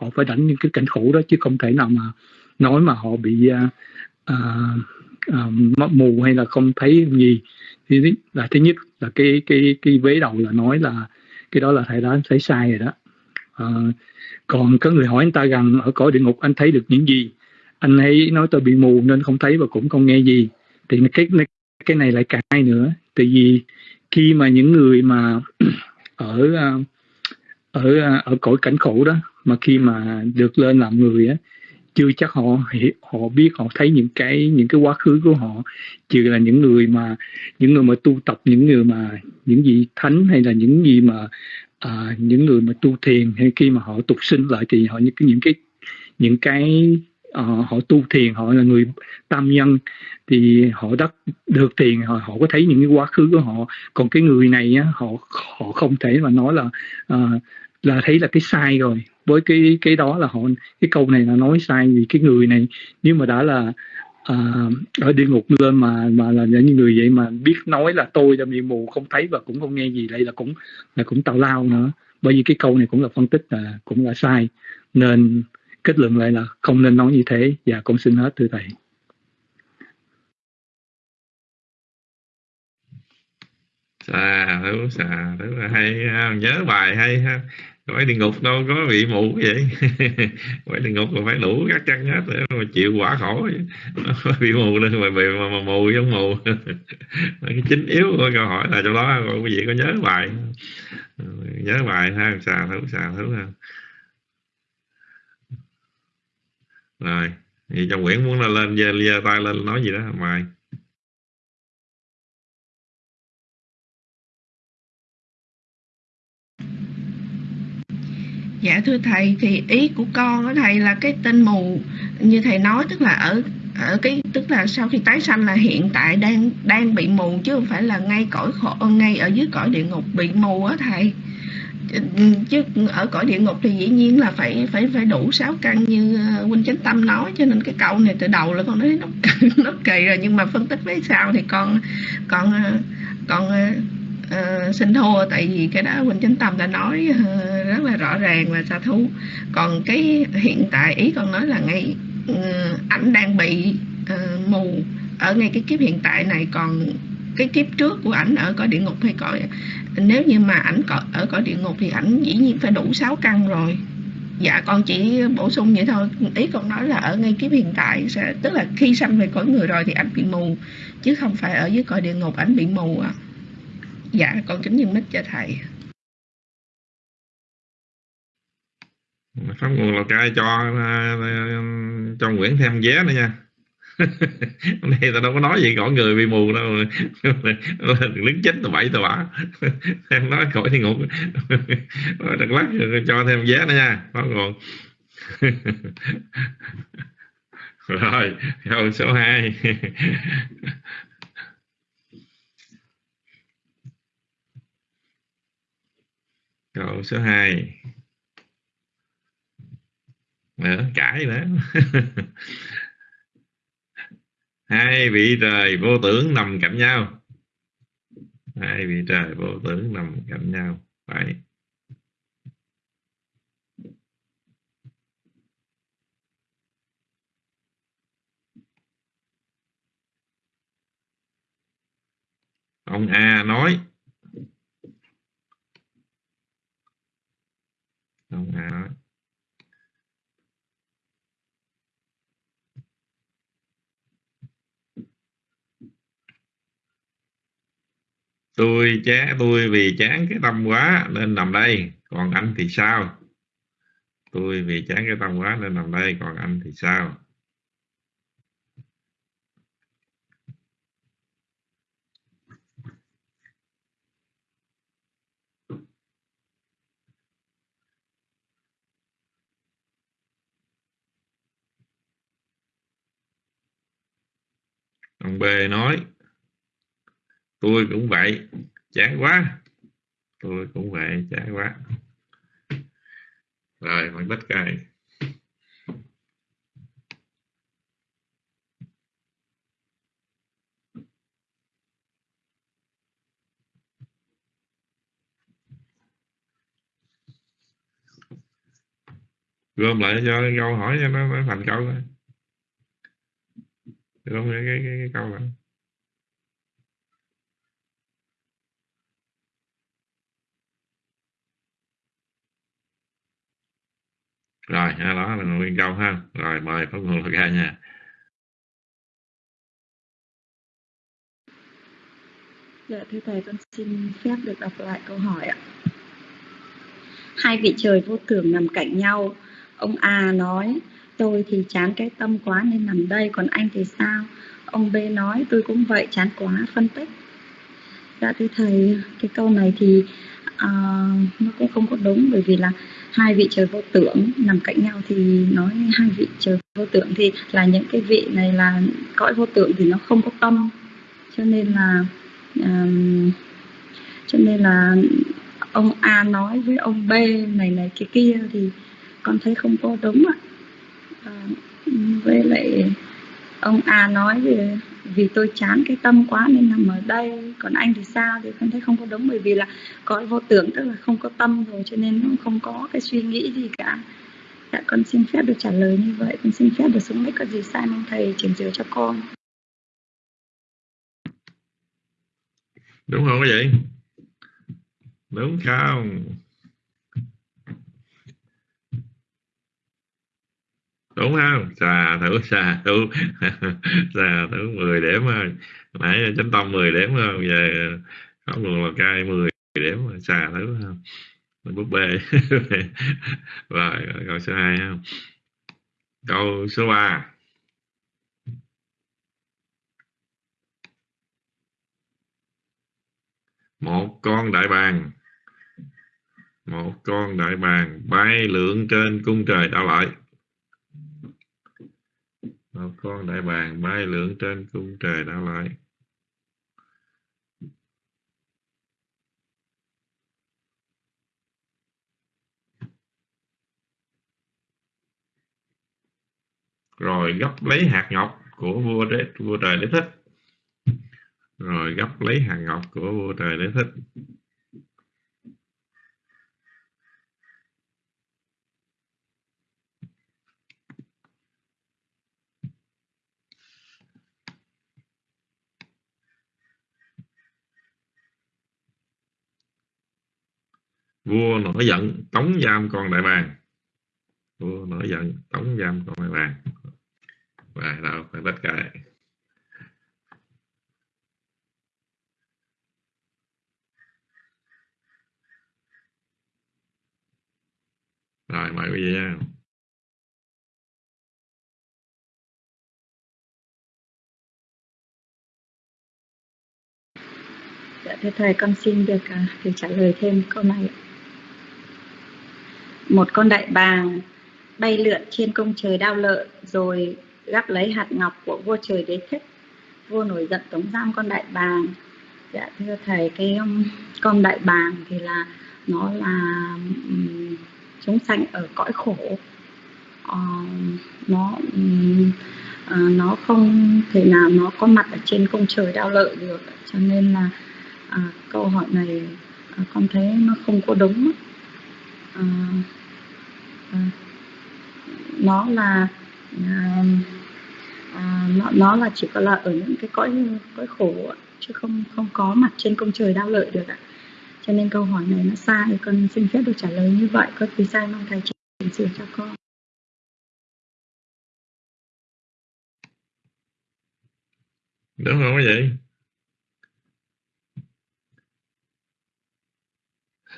Họ phải lãnh những cái cảnh khổ đó chứ không thể nào mà nói mà họ bị uh, uh, mù hay là không thấy gì. Thì là thứ nhất là cái cái cái vế đầu là nói là cái đó là thầy đã thấy sai rồi đó. Uh, còn có người hỏi anh ta rằng ở cõi địa ngục anh thấy được những gì? Anh ấy nói tôi bị mù nên không thấy và cũng không nghe gì. Thì cái cái này lại cãi nữa. Tại vì khi mà những người mà ở à, ở ở cõi cảnh khổ đó mà khi mà được lên làm người á chưa chắc họ họ biết họ thấy những cái những cái quá khứ của họ. Trừ là những người mà những người mà tu tập những người mà những gì thánh hay là những gì mà à, những người mà tu thiền hay khi mà họ tục sinh lại thì họ những cái những cái những cái uh, họ tu thiền họ là người tam nhân thì họ đắc được thiền họ họ có thấy những cái quá khứ của họ. Còn cái người này á, họ họ không thể mà nói là uh, là thấy là cái sai rồi với cái cái đó là họ cái câu này là nói sai vì cái người này nếu mà đã là à, ở địa ngục lên mà mà là những người vậy mà biết nói là tôi là bị mù không thấy và cũng không nghe gì đây là cũng là cũng tào lao nữa. Bởi vì cái câu này cũng là phân tích là cũng là sai. Nên kết luận lại là không nên nói như thế. Và con xin hết thưa thầy. Xà thứ xà thứ hay nhớ bài hay ha quái địa ngục đâu có bị mù vậy. Quái địa ngục là phải đủ các chân hết để mà chịu quả khổ bị mù lên mà bị mà, mà mù giống mù. Cái chính yếu của câu hỏi là trong đó quý vị có nhớ bài ừ, nhớ bài ha xà thứ xà thứ ha. Rồi thì trong quyển muốn là lên giơ, tay lên nói gì đó mày Dạ thưa thầy, thì ý của con đó thầy là cái tên mù. Như thầy nói, tức là ở ở cái, tức là sau khi tái sanh là hiện tại đang đang bị mù, chứ không phải là ngay cõi khổ ngay ở dưới cõi địa ngục bị mù á thầy. Chứ ở cõi địa ngục thì dĩ nhiên là phải phải phải đủ sáu căn như ờ, huynh chánh tâm nói, cho nên cái câu này từ đầu là con nói nó nó kỳ rồi. Nhưng mà phân tích với sao thì con con ờ, con ờ, uh, xin thua tại vì cái đó huynh chánh tâm đã nói uh, rất là rõ ràng và xa thú. Còn cái hiện tại ý con nói là ngay uh, ảnh đang bị uh, mù ở ngay cái kiếp hiện tại này. Còn cái kiếp trước của ảnh ở cõi địa ngục hay cõi nếu như mà ảnh ở cõi địa ngục thì ảnh dĩ nhiên phải đủ 6 căn rồi. Dạ con chỉ bổ sung vậy thôi. Ý con nói là ở ngay kiếp hiện tại sẽ tức là khi sanh về cõi người rồi thì ảnh bị mù chứ không phải ở dưới cõi địa ngục ảnh bị mù à dạ con kính nhân mít cho thầy. Pháp nguồn lào cai cho à, à, cho nguyễn thêm vé nữa nha. Hôm nay tao đâu có nói gì, cõi người bị mù đâu. Đứng chết tụi bảy tụi bả em nói khỏi thì ngục đợt lát cho thêm vé nữa nha. Pháp nguồn rồi, câu số 2 câu số 2 nữa cãi nữa hai vị trời vô tưởng nằm cạnh nhau. Hai vị trời vô tưởng nằm cạnh nhau. Phải. Ông a nói ông a nói tôi chán tôi vì chán cái tâm quá nên nằm đây, còn anh thì sao? Tôi vì chán cái tâm quá nên nằm đây, còn anh thì sao? Ông B nói tôi cũng vậy chán quá. Tôi cũng vậy chán quá. Rồi mình bắt cài. Gom lại cho câu hỏi cho nó, nó thành câu thôi gom cái, cái, cái, cái câu này rồi đó là nguyên câu ha. Rồi mời pháp nguồn ra nha. Dạ thưa thầy con xin phép được đọc lại câu hỏi ạ. Hai vị trời vô tưởng nằm cạnh nhau. Ông a nói tôi thì chán cái tâm quá nên nằm đây. Còn anh thì sao? Ông b nói tôi cũng vậy chán quá. Phân tích. Dạ thưa thầy cái câu này thì uh, nó cũng không có đúng bởi vì là hai vị trời vô tưởng nằm cạnh nhau thì nói hai vị trời vô tưởng thì là những cái vị này là cõi vô tưởng thì nó không có tâm. Cho nên là um, cho nên là ông A nói với ông B này này cái kia thì con thấy không có đúng ạ. à, với lại ông A nói về vì tôi chán cái tâm quá nên nằm ở đây, còn anh thì sao thì con thấy không có đúng, bởi vì là có vô tưởng, tức là không có tâm rồi, cho nên không có cái suy nghĩ gì cả. Dạ con xin phép được trả lời như vậy, con xin phép được xuống mic, có gì sai mong thầy chỉnh sửa cho con. Đúng không vậy? Đúng không? Đúng không? Xà thử xà thử. Xà thử 10 điểm thôi. Nãy chánh tâm 10 điểm thôi giờ không luôn là cai 10 điểm xà thử không búp bê rồi câu số 2 không câu số 3 một con đại bàng. Một con đại bàng bay lượn trên cung trời đạo lợi một con đại bàng bay lượn trên cung trời đảo lại. Rồi gấp lấy hạt ngọc của vua đế, vua trời đế thích. Rồi gấp lấy hạt ngọc của vua trời đế thích. Vua nổi giận tống giam con đại bàng. Vua nổi giận tống giam con đại bàng. Và đâu phải bất cả rồi mời quý vị nha. Dạ thưa thầy, con xin được à, được trả lời thêm câu này. Một con đại bàng bay lượn trên công trời đao lợi rồi gắp lấy hạt ngọc của vua trời đế thích. Vua nổi giận tống giam con đại bàng. Dạ thưa thầy, cái um, con đại bàng thì là nó là um, chúng sanh ở cõi khổ. uh, nó um, uh, nó không thể nào nó có mặt ở trên công trời đao lợi được cho nên là uh, câu hỏi này uh, con thấy nó không có đúng uh, nó là à, à, nó, nó là chỉ có là ở những cái cõi cõi khổ chứ không không có mặt trên công trời đau lợi được ạ. Cho nên câu hỏi này nó sai con xin phép được trả lời như vậy có gì sai mong thầy chỉnh sửa cho con. Đúng không vậy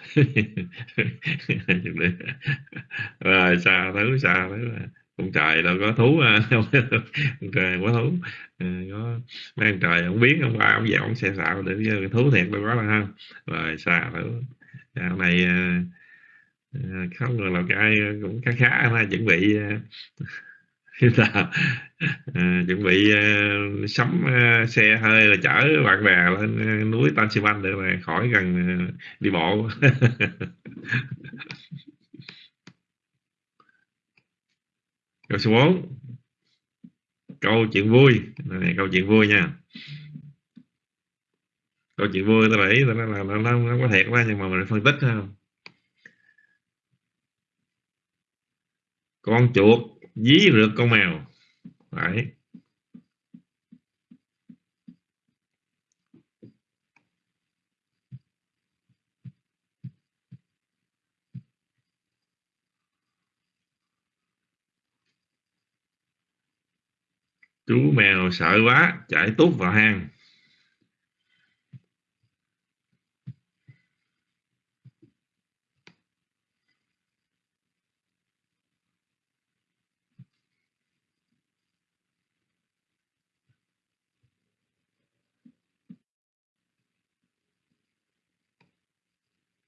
vị rồi, xa thứ xa thứ. Con trời đâu có thú không à. con trời có thú. Ừ, có mấy con trời không biết, không qua ông về ông xe xạo để thú thiệt đâu có là không rồi, xa thứ. Dạo này à, à, không người lào cai cũng khá khá ha, chuẩn bị là à, chuẩn bị uh, sắm uh, xe hơi là chở bạn bè lên uh, núi Tan Xi để mà khỏi gần uh, đi bộ. Câu số 4 câu chuyện vui. Này câu chuyện vui nha. Câu chuyện vui tôi nói là nó, nó, nó, nó có thiệt quá nhưng mà mình phân tích không? Con chuột dí rượt con mèo Đấy. chú mèo sợ quá chạy tút vào hang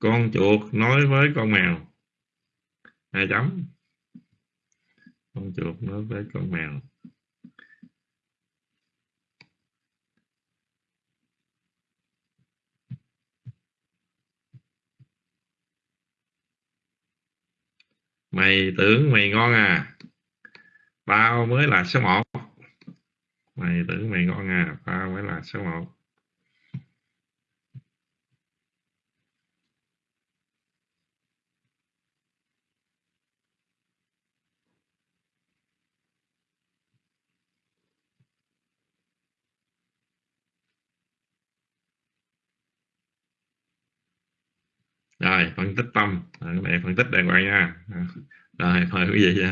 con chuột nói với con mèo. Hai chấm con chuột nói với con mèo. Mày tưởng mày ngon à? Bao mới là số 1 mày tưởng mày ngon à? Bao mới là số 1 phân tích tâm. À, cái này phân tích đàng hoàng nha. Rồi mời quý vị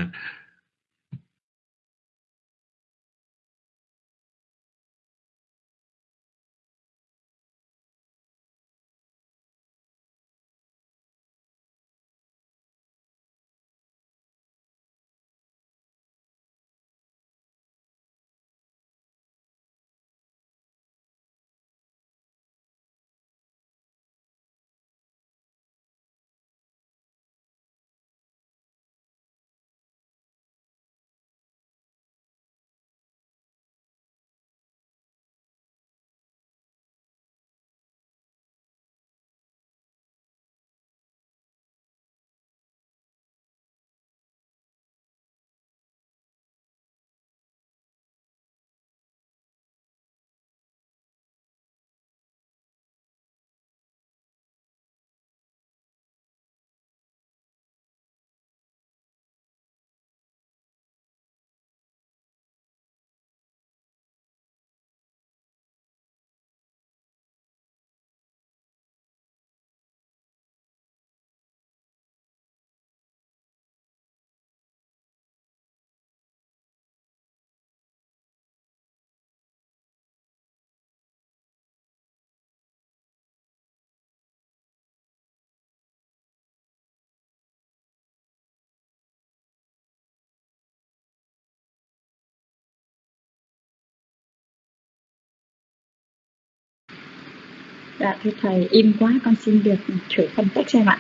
Dạ thưa thầy, im quá con xin được thử phân tích xem ạ.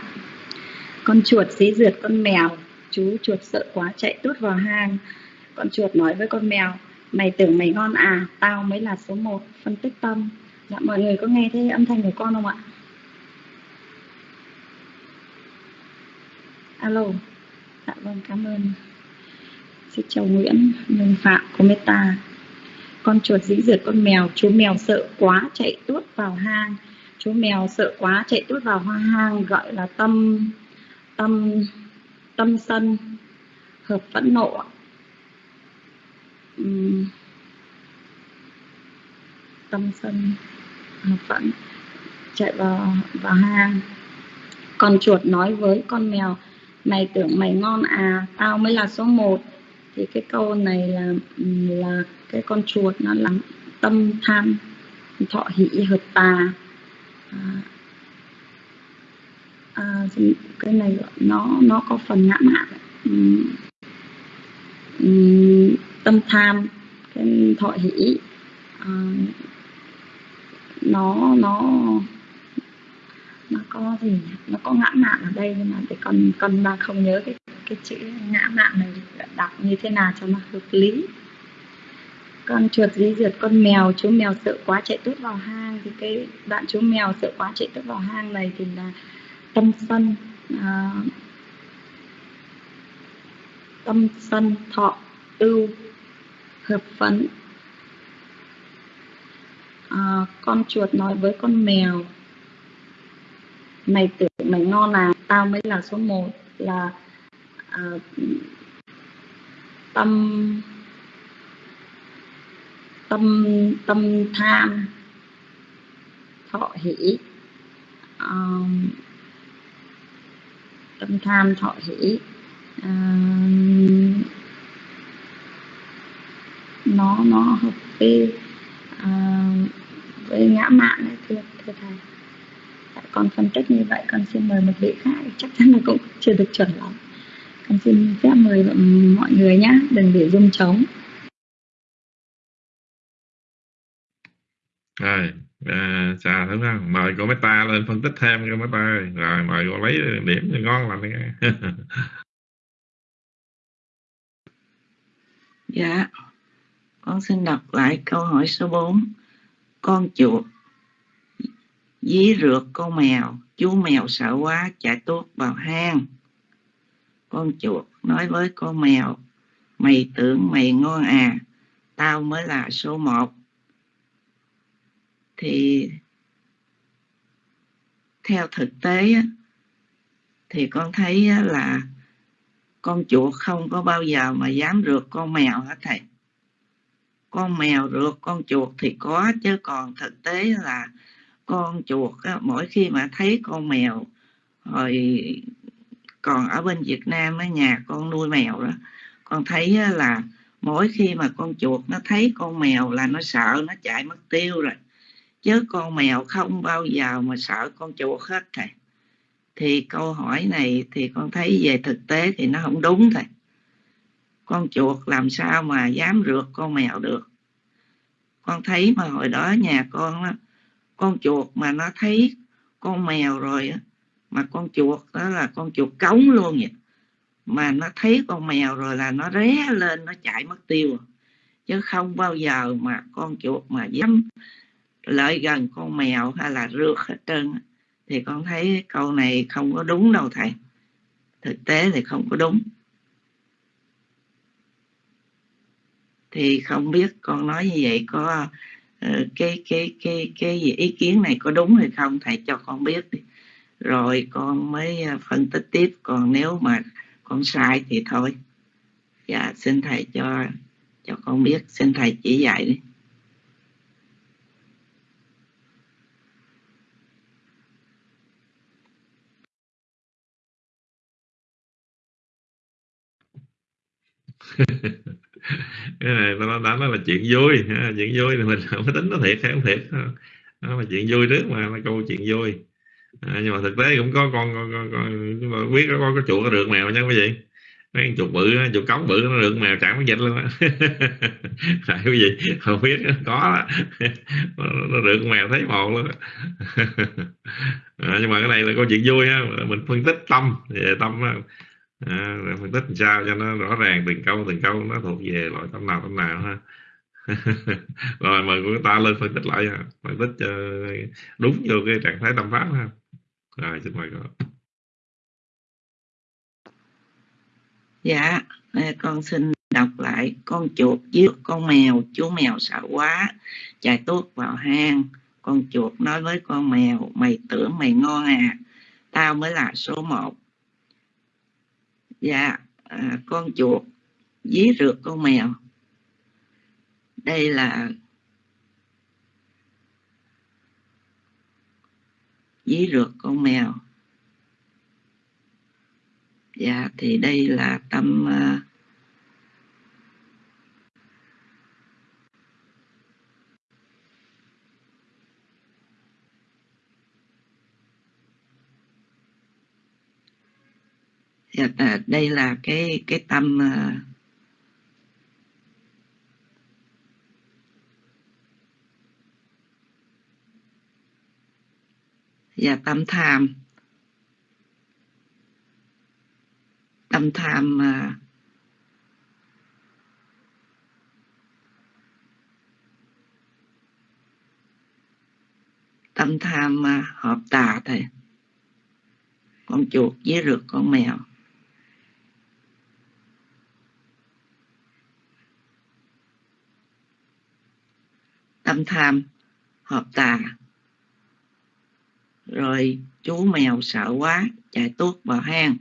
Con chuột dí rượt con mèo, chú chuột sợ quá chạy tút vào hang. Con chuột nói với con mèo, mày tưởng mày ngon à, tao mới là số 1, phân tích tâm. Dạ mọi người có nghe thấy âm thanh của con không ạ? Alo. Dạ vâng, cảm ơn. Xin chào Nguyễn, Minh Phạm, của Meta. Con chuột dĩ dượt con mèo, chú mèo sợ quá chạy tuốt vào hang. Chú mèo sợ quá chạy tuốt vào hoa hang gọi là tâm tâm tâm sân hợp phẫn nộ. Uhm, tâm sân hợp phẫn chạy vào vào hang. Con chuột nói với con mèo mày tưởng mày ngon à tao mới là số 1 thì cái câu này là là cái con chuột nó là tâm tham thọ hỷ hợp tà. À, à, cái này nó nó có phần ngã mạn. Ừ, tâm tham cái thọ hỷ à, nó nó nó có gì nó có ngã mạn ở đây nhưng mà để con con đang không nhớ cái cái chữ ngã mạn này đọc như thế nào cho nó hợp lý. Con chuột dí dượt con mèo chú mèo sợ quá chạy tốt vào hang. Thì cái đoạn chú mèo sợ quá chạy tốt vào hang này thì là tâm sân à, tâm sân thọ ưu hợp phấn. À, con chuột nói với con mèo mày tưởng mày ngon à tao mới là số 1 là Ờ, tâm tâm tâm tham thọ hỷ. Ờ, tâm tham thọ hỷ. Ờ, nó nó hợp với uh, với ngã mạn đấy thưa thưa thầy. Con phân tích như vậy con xin mời một vị khác chắc chắn là cũng chưa được chuẩn lắm con xin phép mời mọi người nhé đừng để rung trống. Rồi à, chào đúng không mời cô Meta lên phân tích thêm cô Meta ơi. Rồi mời cô lấy điểm cho ngon làm nghe dạ con xin đọc lại câu hỏi số 4 con chuột dí rượt con mèo chú mèo sợ quá chạy tuốt vào hang con chuột, nói với con mèo, mày tưởng mày ngon à tao mới là số một. Thì theo thực tế thì con thấy là con chuột không có bao giờ mà dám rượt con mèo hết thầy. Con mèo rượt con chuột thì có chứ, còn thực tế là con chuột mỗi khi mà thấy con mèo hồi còn ở bên Việt Nam ở nhà con nuôi mèo đó, con thấy là mỗi khi mà con chuột nó thấy con mèo là nó sợ, nó chạy mất tiêu rồi. Chứ con mèo không bao giờ mà sợ con chuột hết thầy. Thì câu hỏi này thì con thấy về thực tế thì nó không đúng thầy. Con chuột làm sao mà dám rượt con mèo được? Con thấy mà hồi đó nhà con con chuột mà nó thấy con mèo rồi mà con chuột đó là con chuột cống luôn vậy. Mà nó thấy con mèo rồi là nó ré lên, nó chạy mất tiêu. Chứ không bao giờ mà con chuột mà dám lợi gần con mèo hay là rượt hết trơn thì con thấy câu này không có đúng đâu thầy. Thực tế thì không có đúng. Thì không biết con nói như vậy có ờ, cái cái cái cái gì, ý kiến này có đúng hay không? Thầy cho con biết đi rồi con mới à, phân tích tiếp. Còn nếu mà con sai thì thôi. Dạ xin thầy cho cho con biết. Xin thầy chỉ dạy đi. Cái này nó nói nó là chuyện vui chuyện vui thì mình không có tính nó thiệt, hay không thiệt nó là chuyện vui trước mà là câu chuyện vui à, nhưng mà thực tế cũng có con, con, con, con nhưng mà biết có, cái có chuột có được mèo nha quý vị mấy chuột bự chuột cống bự nó được mèo chẳng có dịch luôn á. Tại cái gì? Không biết có nó được mèo thấy một luôn à, nhưng mà cái này là câu chuyện vui ha. Mình phân tích tâm về tâm à, phân tích làm sao cho nó rõ ràng từng câu từng câu nó thuộc về loại tâm nào tâm nào ha. Rồi mời của ta lên phân tích lại phân tích đúng vô cái trạng thái tâm pháp ha rồi xin mời con dạ con xin đọc lại. Con chuột với con mèo chú mèo sợ quá. Chạy tuốt vào hang. Con chuột nói với con mèo mày tưởng mày ngon à? Tao mới là số một. Dạ à, con chuột dí rượt con mèo. Đây là dí rượt con mèo. Dạ thì đây là tâm uh, dạ, à, đây là cái cái tâm uh, Dạ, và tâm tham. Tâm tham mà, tâm tham mà hợp tà thầy con chuột với rượt con mèo. Tâm tham hợp tà rồi chú mèo sợ quá chạy tuốt vào hang.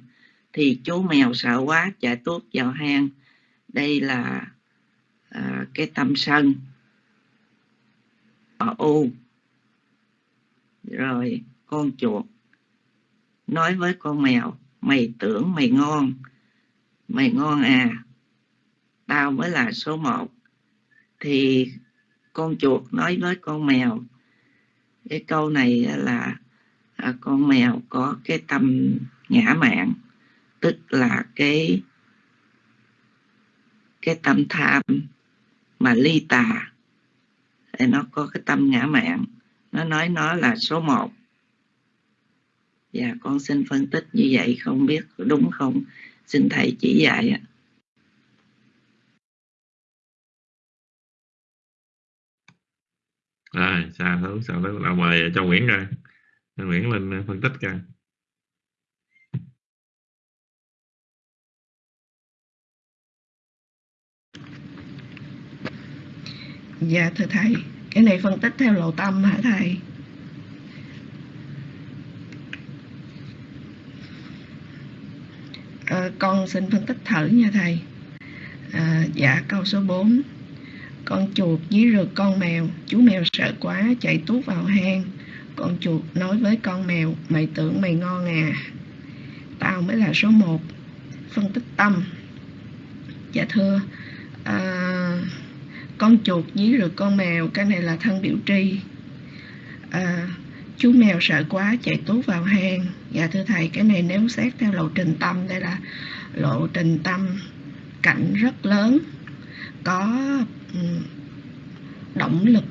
Thì chú mèo sợ quá chạy tuốt vào hang. Đây là à, cái tâm sân. Ở u. Rồi con chuột. Nói với con mèo mày tưởng mày ngon. Mày ngon à. Tao mới là số một. Thì con chuột nói với con mèo cái câu này là à, con mèo có cái tâm ngã mạn tức là cái cái tâm tham mà ly tà. Thì nó có cái tâm ngã mạn nó nói nó là số một. Và dạ, con xin phân tích như vậy không biết đúng không? Xin thầy chỉ dạy ạ. À, sao thứ sao thứ là mời cho Nguyễn ra. Nguyễn Linh ờ, phân tích cả. Dạ thưa thầy, cái này phân tích theo lộ tâm hả thầy? À, con xin phân tích thử nha thầy. À, dạ câu số 4 Con chuột dí rượt con mèo Chú mèo sợ quá chạy tuốt vào hang con chuột nói với con mèo Mày tưởng mày ngon à? Tao mới là số 1 Phân tích tâm. Dạ thưa à, con chuột dí rượt con mèo cái này là thân biểu tri. À, chú mèo sợ quá chạy tốt vào hang. Dạ thưa thầy cái này nếu xét theo lộ trình tâm đây là lộ trình tâm cảnh rất lớn có động lực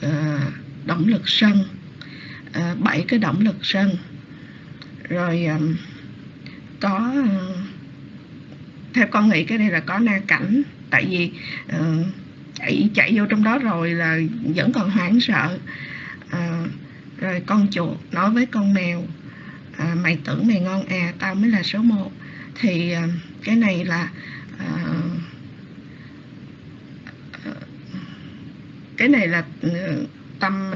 à, động lực sân. À, bảy cái động lực sân. Rồi à, có à, theo con nghĩ cái này là có na cảnh tại vì uh, chạy chạy vô trong đó rồi là vẫn còn hoảng sợ. Rồi con chuột nói với con mèo mày tưởng mày ngon à tao mới là số 1 thì cái này là cái này là ừ, tâm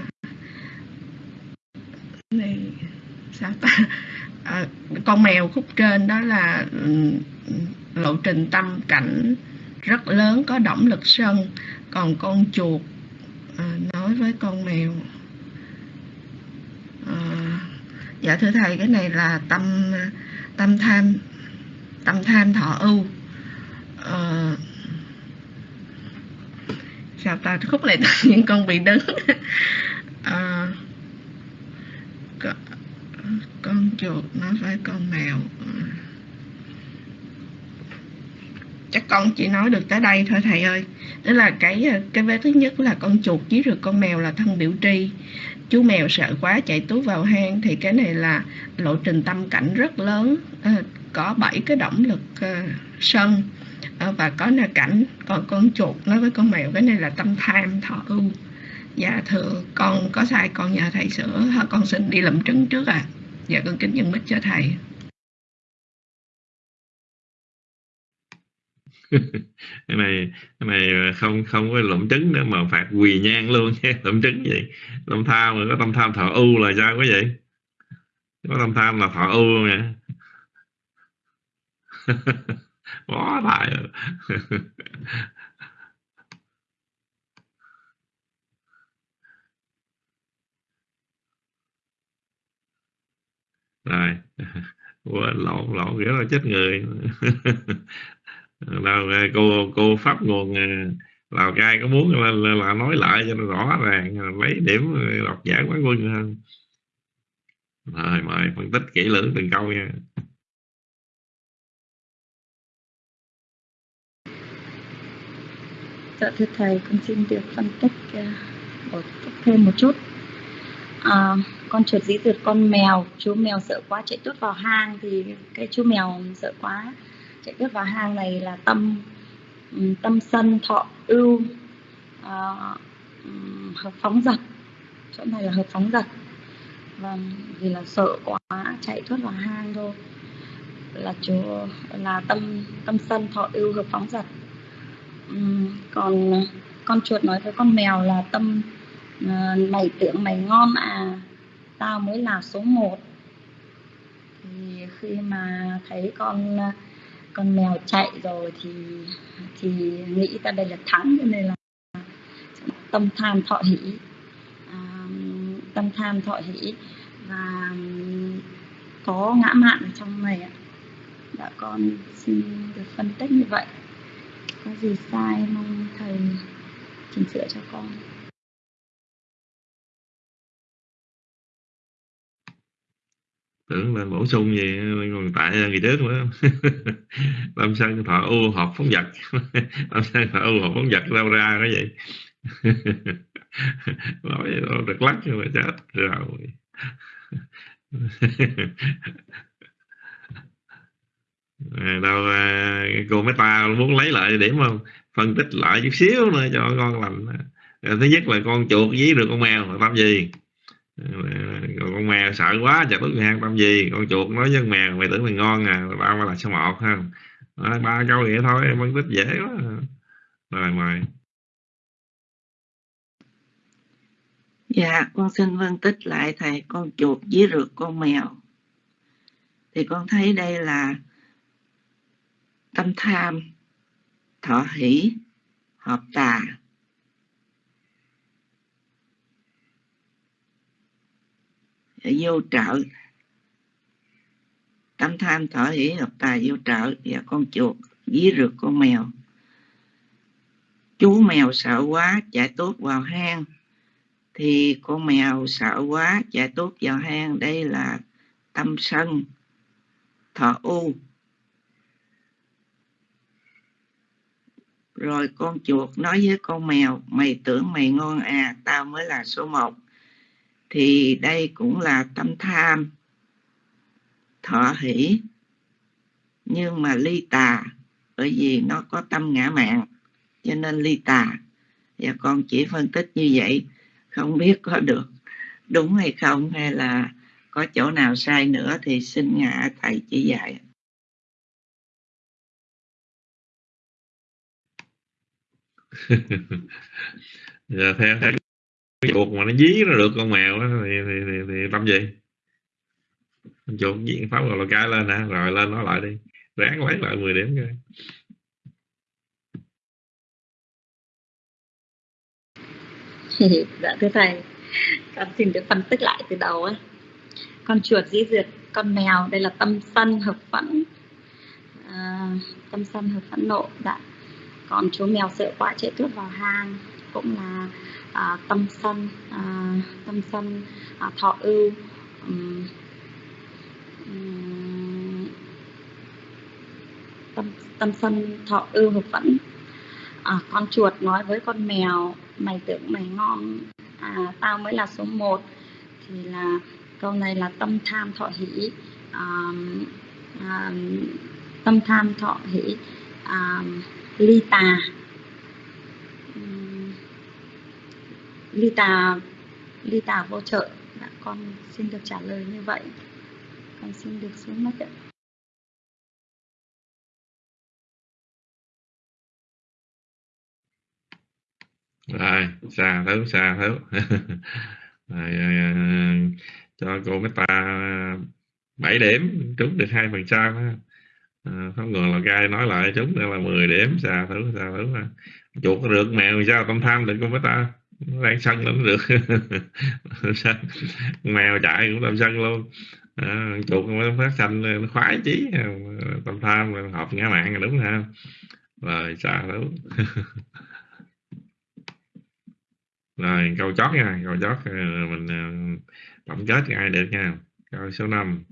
này sao ta? À, con mèo khúc trên đó là ừ, lộ trình tâm cảnh rất lớn có động lực sân. Còn con chuột à, nói với con mèo à, dạ thưa thầy cái này là tâm tâm tham tâm tham thọ ưu. À, sao ta? Khúc này những con bị đứng à, ờ, con chuột nó với con mèo. Chắc con chỉ nói được tới đây thôi thầy ơi. Đó là cái cái vế thứ nhất là con chuột với rồi con mèo là thân biểu tri. Chú mèo sợ quá chạy tút vào hang thì cái này là lộ trình tâm cảnh rất lớn. À, có bảy cái động lực à, sân. À, và có là cảnh. Còn con chuột nó với con mèo cái này là tâm tham thọ ưu dạ thưa, con có sai, con nhờ thầy sửa. Con xin đi làm trứng trước à. Dạ con kính nhân mít cho thầy. Cái này cái này không không có lụm trứng nữa mà phạt quỳ nhang luôn nha. Lụm trứng vậy. Tâm tham mà có tâm tham thọ ưu là sao có vậy? Có tâm tham là thọ ưu luôn nha. Quá tài rồi. Quên lộn lộn nghĩa là chết người. Đâu ờ, cô cô pháp nguồn ờ, lào cai có muốn là, là, là nói lại cho nó rõ ràng ờ, lấy điểm đọc giảng quán quân hơn rồi mời phân tích kỹ lưỡng từng câu nha. Dạ thưa thầy con xin được phân tích uh, thêm một chút. Uh, con chuột dí dượt con mèo chú mèo sợ quá chạy tuốt vào hang thì cái chú mèo sợ quá chạy tuốt vào hang này là tâm ừ, tâm sân thọ ưu à, hợp phóng dật. Chỗ này là hợp phóng dật. Vâng vì là sợ quá chạy tuốt vào hang thôi. Là chú là tâm tâm sân thọ ưu hợp phóng dật. Uhm, còn con chuột nói với con mèo là tâm uh, mày tưởng mày ngon à tao mới là số 1 thì khi mà thấy con con mèo chạy rồi thì thì nghĩ ta đây là thắng cho nên là tâm tham thọ hỷ. À, tâm tham thọ hỷ và có ngã mạn ở trong này ạ. Đã con xin được phân tích như vậy. Có gì sai mong thầy chỉnh sửa cho con. Tưởng là bổ sung gì còn tại ngày trước nữa. Lâm sân thọ u hợp phóng vật. Lâm sân thọ u hợp phóng vật đâu ra cái vậy nói được lắc nhưng mà chết rồi. À, đâu à, cô mấy ta muốn lấy lại điểm không? Phân tích lại chút xíu nữa cho con lành. À, thứ nhất là con chuột dí được con mèo là tâm gì? Còn con mèo sợ quá chả biết hang tâm gì con chuột nói với con mèo mày tưởng mày ngon à tao là số một không à, ba câu vậy thôi phân tích dễ quá rồi mời Dạ, con xin phân tích lại thầy con chuột với rượt con mèo. Thì con thấy đây là tâm tham, thọ hỷ, hợp tà. Vô trợ. Tâm tham, thọ hỷ, hợp tài vô trợ. Và con chuột với rượt con mèo. Chú mèo sợ quá chạy tốt vào hang thì con mèo sợ quá chạy tốt vào hang đây là tâm sân thọ u rồi con chuột nói với con mèo mày tưởng mày ngon à tao mới là số một thì đây cũng là tâm tham. Thọ hỷ. Nhưng mà ly tà, bởi vì nó có tâm ngã mạng, cho nên ly tà. Và con chỉ phân tích như vậy, không biết có được đúng hay không, hay là có chỗ nào sai nữa thì xin ngã thầy chỉ dạy. Dạ theo theo cái chuột mà nó dí nó được con mèo đó, thì, thì, thì, thì tâm gì? Con chuột diện pháp rồi cái lên hả? Rồi lên nó lại đi. Ráng lấy lại 10 điểm coi. Dạ thưa thầy con xin được phân tích lại từ đầu ấy con chuột dĩ duyệt con mèo đây là tâm sân hợp phẫn. À, tâm sân hợp phẫn nộ dạ. Còn chú mèo sợ quá chạy tuốt vào hang cũng là à, tâm sân à, tâm sân à, thọ ưu. Um, tâm tâm sân thọ ưu hợp vẫn à, con chuột nói với con mèo mày tưởng mày ngon à, tao mới là số 1 thì là câu này là tâm tham thọ hỷ. À, à, tâm tham thọ hỷ à, ly tà. Lita tà tà vô trợ dạ, con xin được trả lời như vậy. Con xin được xuống mất ạ. Rồi xa thứ xa thứ rồi, à, cho cô mấy ta 7 điểm trúng được hai phần trăm à, không ngờ là gai nói lại trúng nữa là 10 điểm. Xa thứ xa thứ chuột rượt mèo sao? Tâm tham định cô mấy ta đang sân lắm được. Mèo chạy cũng làm sân luôn. À, chuột nó phát xanh nó khoái chí. À, Tâm tham hợp ngã mạng là đúng ha rồi xa đúng rồi câu chót nha câu chót ờ, mình ờ, tổng kết ai được nha. Câu số 5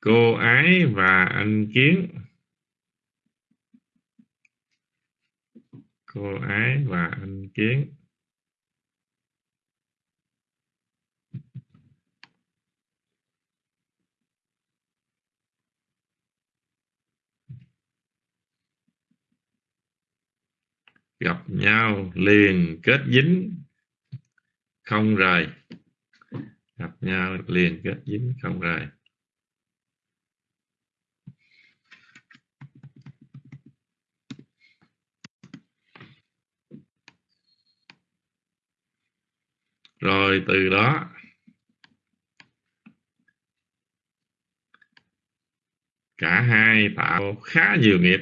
cô ái và anh kiến. Cô ái và anh kiến. Gặp nhau liền kết dính. Không rời. Gặp nhau liền kết dính, không rời. Rồi, từ đó. Cả hai tạo khá nhiều nghiệp.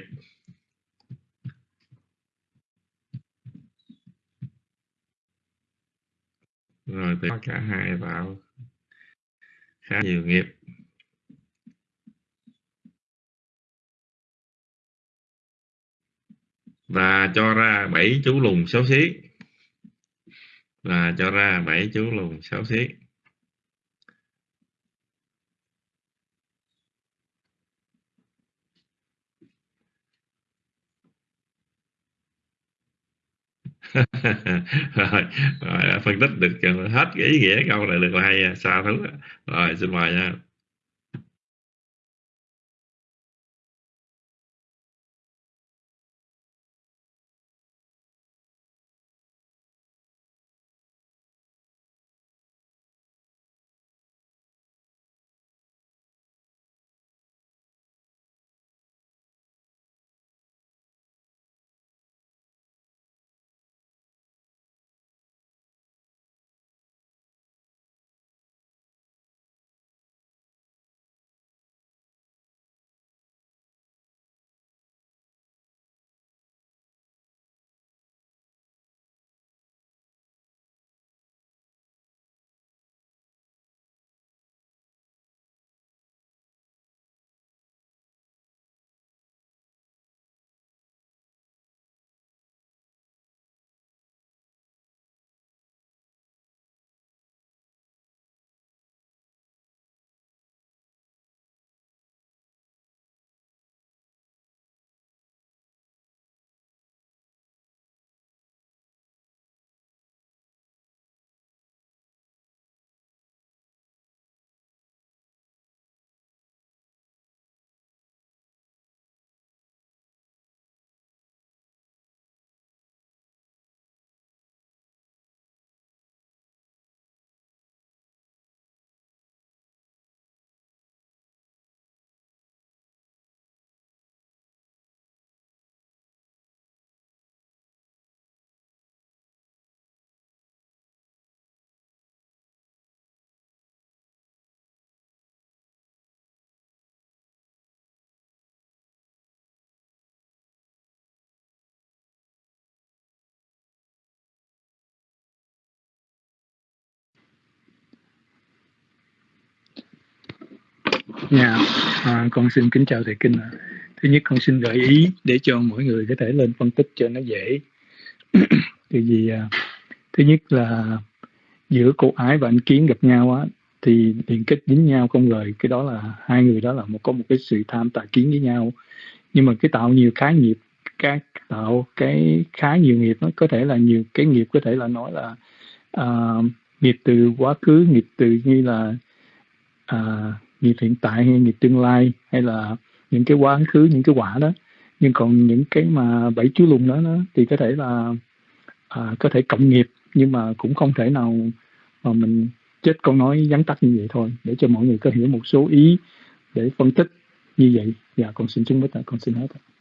Rồi, từ cả hai tạo khá nhiều nghiệp. Và cho ra bảy chú lùng xấu xí là cho ra bảy chú lùn sáu xiết rồi, rồi đã phân tích được hết cái ý nghĩa câu này được là hay à, xa thứ à. rồi xin mời nha. Dạ, à, con xin kính chào thầy Kinh ạ. Thứ nhất con xin gợi ý để cho mỗi người có thể lên phân tích cho nó dễ. Thì vì à, thứ nhất là giữa cô ái và anh kiến gặp nhau á thì liên kết dính nhau không rời cái đó là hai người đó là một có một cái sự tham tà kiến với nhau nhưng mà cái tạo nhiều khái nghiệp các tạo cái khá nhiều nghiệp nó có thể là nhiều cái nghiệp có thể là nói là uh, nghiệp từ quá khứ nghiệp từ như là uh, nghiệp hiện tại hay nghiệp tương lai hay là những cái quá khứ những cái quả đó. Nhưng còn những cái mà bảy chú lùng đó, đó thì có thể là à, có thể cộng nghiệp nhưng mà cũng không thể nào mà mình chết câu nói vắn tắt như vậy thôi. Để cho mọi người có hiểu một số ý để phân tích như vậy. Dạ con xin chúng với con xin hết ạ.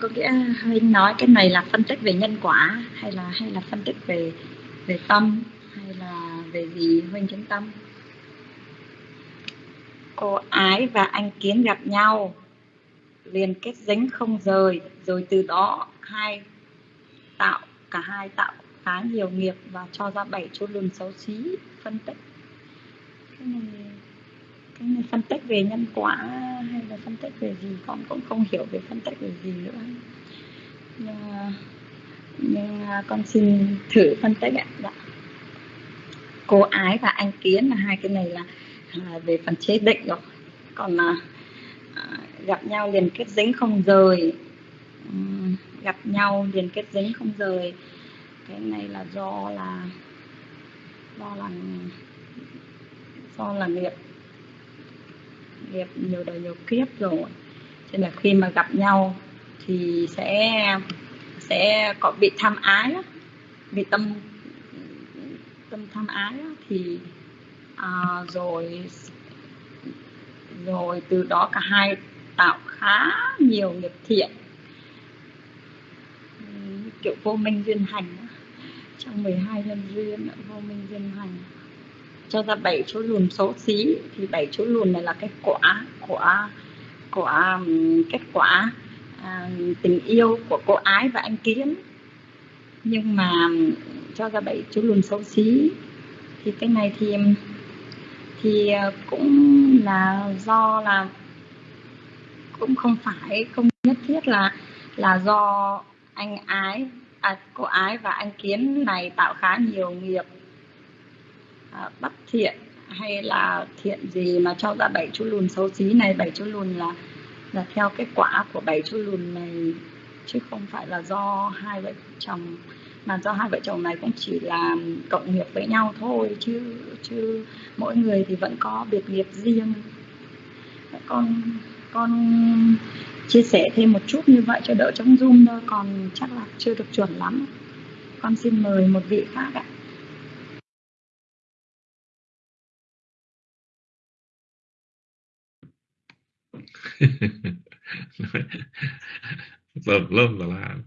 Có nghĩa huynh nói cái này là phân tích về nhân quả hay là hay là phân tích về về tâm hay là về gì huynh chứng tâm? Cô ái và anh kiến gặp nhau, liền kết dính không rời, rồi từ đó hai tạo, cả hai tạo khá nhiều nghiệp và cho ra bảy chỗ lùn xấu xí, phân tích. Cái này phân tích về nhân quả hay là phân tích về gì? Con cũng không hiểu về phân tích về gì nữa. Nhưng, nhưng à, con xin thử phân tích ạ. Dạ. cô ái và anh kiến là hai cái này là, là về phần chế định rồi. Còn là à, gặp nhau liền kết dính không rời. Gặp nhau liền kết dính không rời. Cái này là do là do là do là nghiệp nghiệp nhiều đời nhiều kiếp rồi. Cho nên là khi mà gặp nhau thì sẽ sẽ có bị tham ái bị tâm tâm tham ái thì à, rồi rồi từ đó cả hai tạo khá nhiều nghiệp thiện. Kiểu vô minh duyên hành trong 12 nhân duyên vô minh duyên hành cho ra bảy chỗ lùn xấu xí. Thì bảy chỗ lùn này là cái quả của của kết quả à, tình yêu của cô ái và anh kiến. Nhưng mà cho ra bảy chỗ lùn xấu xí thì cái này thì thì à, cũng là do là cũng không phải không nhất thiết là là do anh ái à, cô ái và anh kiến này tạo khá nhiều nghiệp à, bất thiện hay là thiện gì mà cho ra bảy chú lùn xấu xí này? Bảy chú lùn là là theo cái quả của bảy chú lùn này chứ không phải là do hai vợ chồng mà do hai vợ chồng này cũng chỉ là cộng nghiệp với nhau thôi chứ chứ mỗi người thì vẫn có biệt nghiệp riêng. Con con chia sẻ thêm một chút như vậy cho đỡ trong zoom thôi còn chắc là chưa được chuẩn lắm. Con xin mời một vị khác ạ. tùm lum là làm.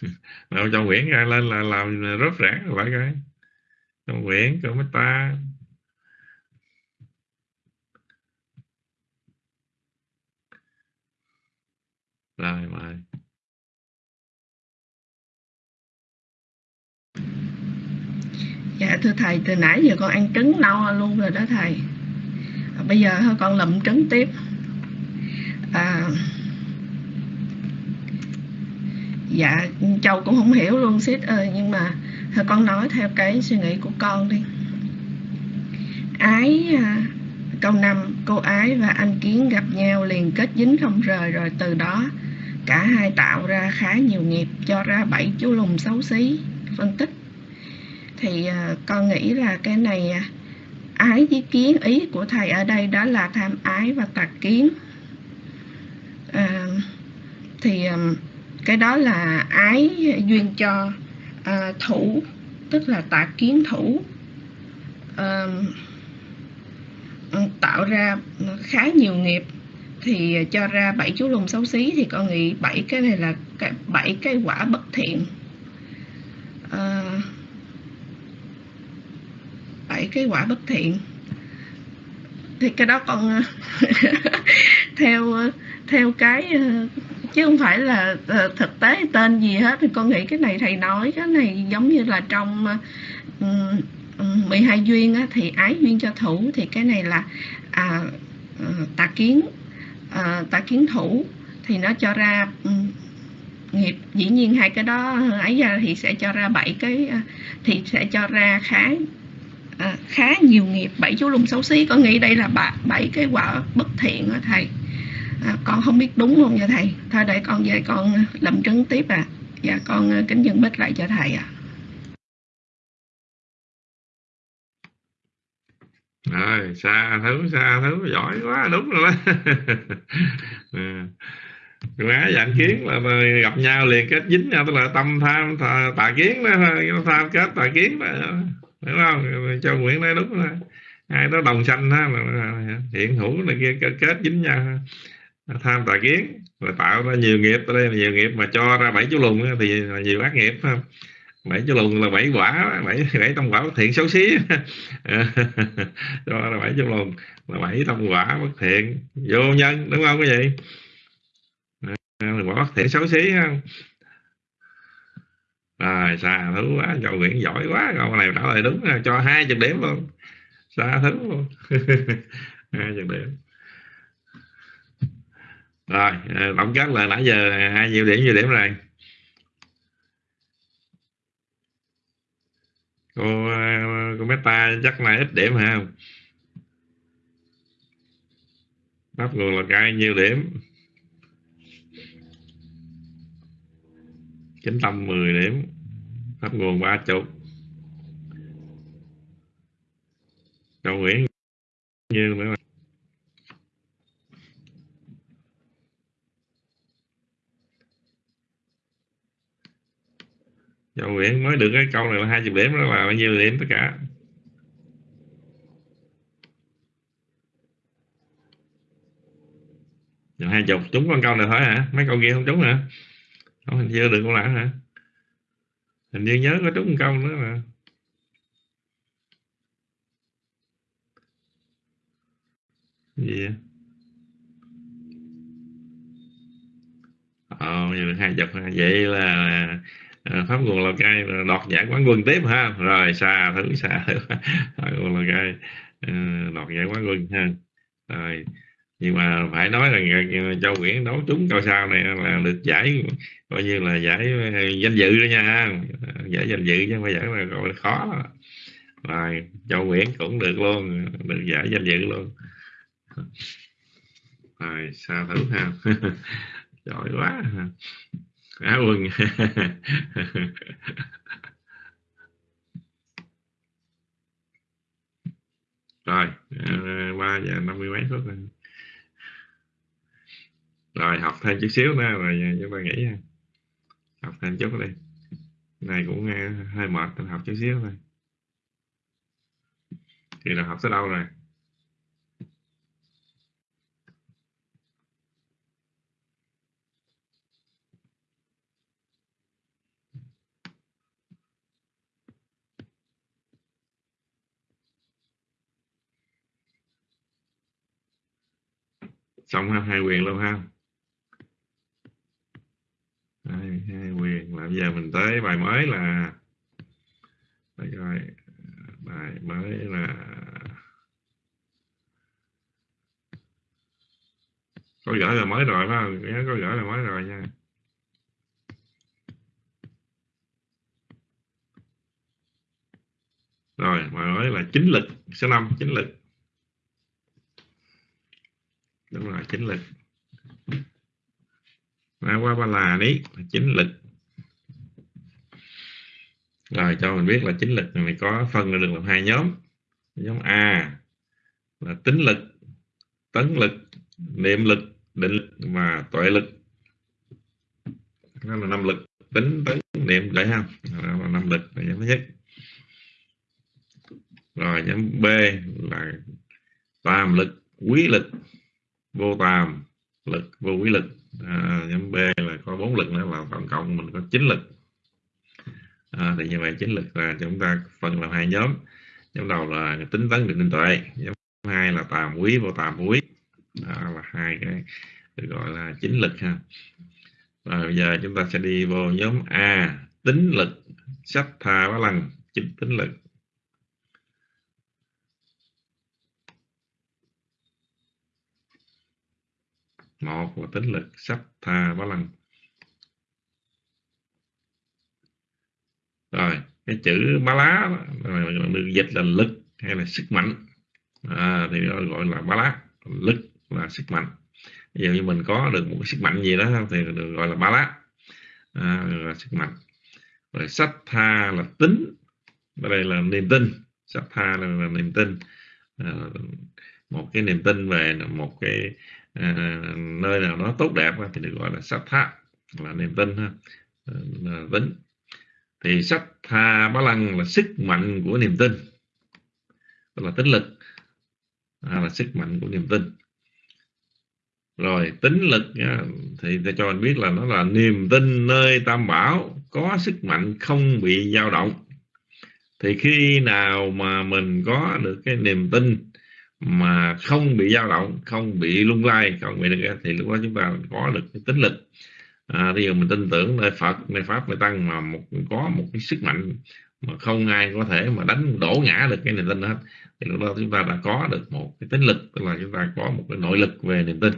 Nào cho Nguyễn ra lên là làm rớt rã phải coi, cho Nguyễn cho mấy ta. Rồi mời. Dạ thưa thầy từ nãy giờ con ăn trứng no luôn rồi đó thầy bây giờ con lụm trứng tiếp. À, dạ châu cũng không hiểu luôn sít ơi nhưng mà con nói theo cái suy nghĩ của con đi. Ái à, câu năm cô ái và anh kiến gặp nhau liền kết dính không rời rồi từ đó cả hai tạo ra khá nhiều nghiệp cho ra bảy chú lùng xấu xí phân tích. Thì à, con nghĩ là cái này à, ái với kiến. Ý của thầy ở đây đó là tham ái và tà kiến. À, thì um, cái đó là ái duyên cho à, thủ tức là tà kiến thủ. À, tạo ra khá nhiều nghiệp. Thì cho ra bảy chú lùng xấu xí thì con nghĩ bảy cái này là bảy cái quả bất thiện. À, bảy cái quả bất thiện. Thì cái đó con theo theo cái chứ không phải là ờ, thực tế tên gì hết. Thì con nghĩ cái này thầy nói cái này giống như là trong 12 duyên á, thì ái duyên cho thủ thì cái này là à, ờ, tà kiến à, tà kiến thủ. Thì nó cho ra nghiệp. Dĩ nhiên hai cái đó ấy ra thì sẽ cho ra bảy cái thì sẽ cho ra khá à, khá nhiều nghiệp. Bảy chú lùng xấu xí. Con nghĩ đây là bảy cái quả bất thiện đó thầy? À, con không biết đúng không nha thầy. Thôi để con về con làm chứng tiếp à. Dạ con ờ, kính dân bích lại cho thầy à rồi xa thứ xa thứ. Giỏi quá đúng rồi đó. À, quá dạng kiến là, là gặp nhau liền kết dính nhau tức là tâm tham tà, tà kiến đó tham kết tà kiến đó đúng không? Cho nguyễn nói đúng rồi hai đó đồng sanh đó hiện hữu này kia kết, kết dính nhau. Tham tà kiến là tạo ra nhiều nghiệp. Ở đây là nhiều nghiệp mà cho ra bảy chú lùng thì là nhiều ác nghiệp không? Bảy chú lùng là bảy quả bảy bảy tâm quả bất thiện xấu xí. Cho là bảy chú lùng là bảy tâm quả bất thiện. Vô nhân đúng không cái gì quả bất thiện xấu xí không? Rồi xa thứ quá cho nguyễn giỏi quá câu này trả lời đúng, cho hai chục điểm luôn. Xa thứ. Luôn hai chục điểm. Rồi ờ, tổng kết là nãy giờ hai nhiêu điểm nhiêu điểm rồi? Cô ờ, cô meta chắc là ít điểm hả đáp nguồn là cai nhiêu điểm? Chính tâm 10 điểm. Pháp nguồn ba chục. Châu Nguyễn như nữa Châu Nguyễn mới được cái câu này là hai chục điểm, đó là bao nhiêu điểm tất cả? Hai chục. Trúng con câu này thôi hả? Mấy câu kia không trúng hả? Không hình như được không nào hả? Hình như nhớ có trúng một câu nữa mà. Gì vậy? Ờ vậy hai chục vậy là ờ, pháp nguồn lào cai đoạt giải quán quân tiếp ha. Rồi, xa thử xa thử. Pháp nguồn lào cai ờ, đoạt giải quán quân ha. Rồi nhưng mà phải nói là châu Nguyễn đấu trúng cao sao này là được giải, coi như là giải ờ, danh dự đó nha. Giải danh dự chứ không phải giải là gọi là khó. Rồi châu Nguyễn cũng được luôn, được giải danh dự luôn. Rồi, sao thử ha. Giỏi quá. Á quân. Rồi ờ, ba giờ năm mươi mấy phút rồi rồi, học thêm chút xíu nữa rồi chúng ta nghỉ ha. Học thêm chút đi. Này cũng ờ, hơi mệt mình học chút xíu thôi. Thì là học tới đâu rồi? Xong ha, hai quyền luôn ha hai, hai quyền. Là bây giờ mình tới bài mới là đây rồi bài mới là có gửi là mới rồi phải không? Nhớ có gửi là mới rồi nha. Rồi bài mới là chính lực số 5 chính lực. Đúng rồi chính lực qua qua ba là đấy chính lực. Rồi, cho mình biết là chính lực này có phân được làm hai nhóm. Nhóm A là tính lực, tấn lực, niệm lực, định lực và tuệ lực. Đó là năm lực, tính, tấn, niệm, để không đó là năm lực, là nhóm thứ nhất. Rồi, nhóm B là tam lực, quý lực, vô tam lực, vô quý lực à, nhóm B là có bốn lực nữa là tổng cộng mình có chín lực. À, thì như vậy chín lực là chúng ta phân làm hai nhóm. Nhóm đầu là tính tấn định tuệ nhóm hai là tàm quý vô tàm quý. Đó là hai cái được gọi là chín lực ha. Và bây giờ chúng ta sẽ đi vô nhóm A tính lực sách tha ba lần chính tính lực. Một là tính lực sắp tha bá lăng. Rồi cái chữ bá lá được dịch là lực hay là sức mạnh. À, thì gọi là bá lá. Lực là sức mạnh. Ví dụ như mình có được một cái sức mạnh gì đó thì được gọi là bá lá. À, là sức mạnh. Rồi sách tha là tính. Ở đây là niềm tin. Sách tha là, là niềm tin. À, một cái niềm tin về một cái à, nơi nào nó tốt đẹp thì được gọi là sát tha là niềm tin ha. Ờ, là tính thì sát tha bá lăng là sức mạnh của niềm tin là tính lực. À, là sức mạnh của niềm tin. Rồi tính lực nha, thì ta cho anh biết là nó là niềm tin nơi tam bảo có sức mạnh không bị dao động. Thì khi nào mà mình có được cái niềm tin mà không bị dao động không bị lung lay không bị được thì lúc đó chúng ta có được cái tính lực. À, bây giờ mình tin tưởng nơi Phật nơi Pháp nơi Tăng mà một có một cái sức mạnh mà không ai có thể mà đánh đổ ngã được cái niềm tin hết thì lúc đó chúng ta đã có được một cái tính lực tức là chúng ta có một cái nội lực về niềm tin.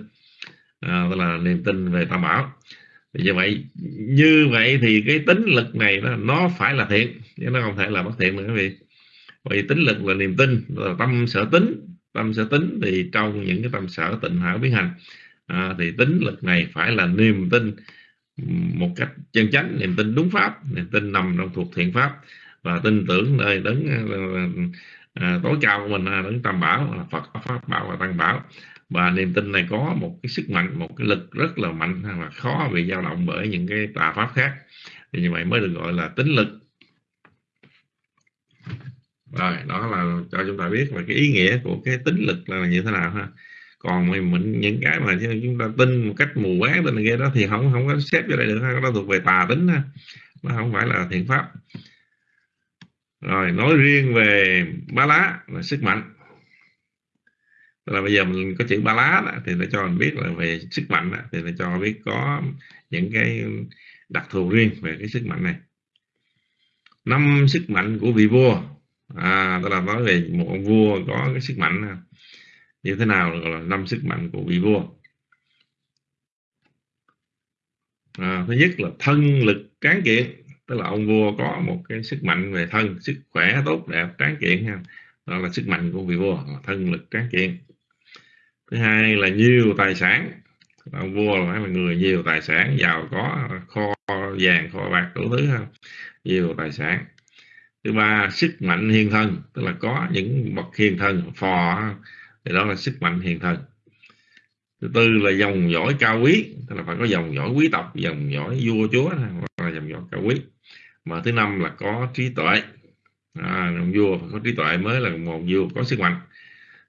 À, tức là niềm tin về tam bảo. Thì như vậy như vậy thì cái tính lực này nó, nó phải là thiện chứ nó không thể là bất thiện nữa quý vị. Vì tính lực là niềm tin là tâm sở tính tâm sở tính thì trong những cái tâm sở tịnh hảo biến hành à, thì tính lực này phải là niềm tin một cách chân chánh niềm tin đúng pháp niềm tin nằm trong thuộc thiện pháp và tin tưởng nơi đấng à, à tối cao của mình là đấng tam bảo là phật pháp bảo và tăng bảo. Và niềm tin này có một cái sức mạnh một cái lực rất là mạnh và khó bị dao động bởi những cái tà pháp khác. Thì như vậy mới được gọi là tính lực rồi đó là cho chúng ta biết về cái ý nghĩa của cái tính lực là như thế nào ha. Còn mình những cái mà chúng ta tin một cách mù quáng tin kia đó thì không không có xếp vô đây được ha. nó thuộc về tà tính ha nó không phải là thiện pháp. Rồi nói riêng về ba lá là sức mạnh. Là bây giờ mình có chữ ba lá đó, thì nó cho mình biết là về sức mạnh đó, thì nó cho biết có những cái đặc thù riêng về cái sức mạnh này. Năm sức mạnh của vị vua à tức là nói về một ông vua có cái sức mạnh à, như thế nào gọi là năm sức mạnh của vị vua. À, thứ nhất là thân lực tráng kiện tức là ông vua có một cái sức mạnh về thân sức khỏe tốt đẹp tráng kiện ha. Đó là sức mạnh của vị vua thân lực tráng kiện. Thứ hai là nhiều tài sản ông vua là phải là người nhiều tài sản giàu có kho vàng kho bạc đủ thứ ha nhiều tài sản thứ ba sức mạnh hiền thân tức là có những bậc hiền thân phò thì đó là sức mạnh hiền thân. Thứ tư là dòng dõi cao quý tức là phải có dòng dõi quý tộc dòng dõi vua chúa hoặc là dòng dõi cao quý. Mà thứ năm là có trí tuệ. À, ông vua phải có trí tuệ mới là một vua có sức mạnh.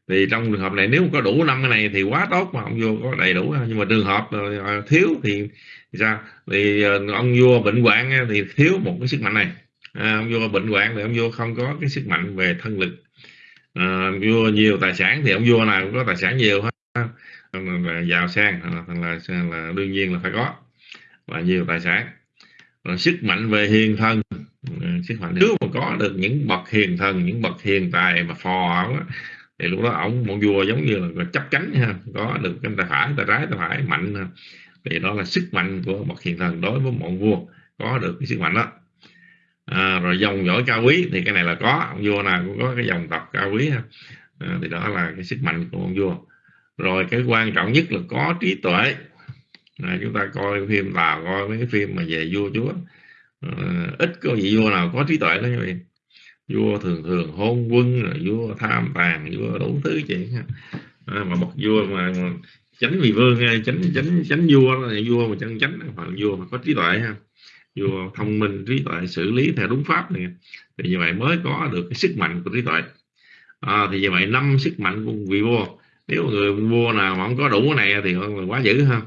Thì trong trường hợp này nếu có đủ năm cái này thì quá tốt mà ông vua có đầy đủ. Nhưng mà trường hợp à, thiếu thì, thì sao? Thì à, ông vua bệnh hoạn à, thì thiếu một cái sức mạnh này à, ông vua bệnh hoạn thì ông vua không có cái sức mạnh về thân lực. À, vua nhiều tài sản thì ông vua nào cũng có tài sản nhiều hết. Là giàu sang à, là, là, là đương nhiên là phải có và nhiều tài sản. Rồi sức mạnh về hiền thân à, sức mạnh nếu mà có được những bậc hiền thần những bậc hiền tài mà phò thì lúc đó ông một vua giống như là chấp cánh ha có được cái tay phải tay trái tay phải mạnh ha. thì đó là sức mạnh của bậc hiền thần đối với một vua có được cái sức mạnh đó à, rồi dòng dõi cao quý thì cái này là có ông vua nào cũng có cái dòng tộc cao quý ha. À, thì đó là cái sức mạnh của ông vua. Rồi cái quan trọng nhất là có trí tuệ. À, chúng ta coi phim tàu coi mấy cái phim mà về vua chúa. À, ít có vị vua nào có trí tuệ đó như vậy vua thường thường hôn quân rồi vua tham tàn vua đủ thứ chuyện à, mà bậc vua mà, mà chánh vì vương chánh chánh chánh vua là vua mà chân chánh hoặc vua mà có trí tuệ ha vua thông minh trí tuệ xử lý theo đúng pháp này. Thì như vậy mới có được cái sức mạnh của trí tuệ. À, thì như vậy năm sức mạnh của vị vua nếu người vua nào mà không có đủ cái này thì quá dữ ha.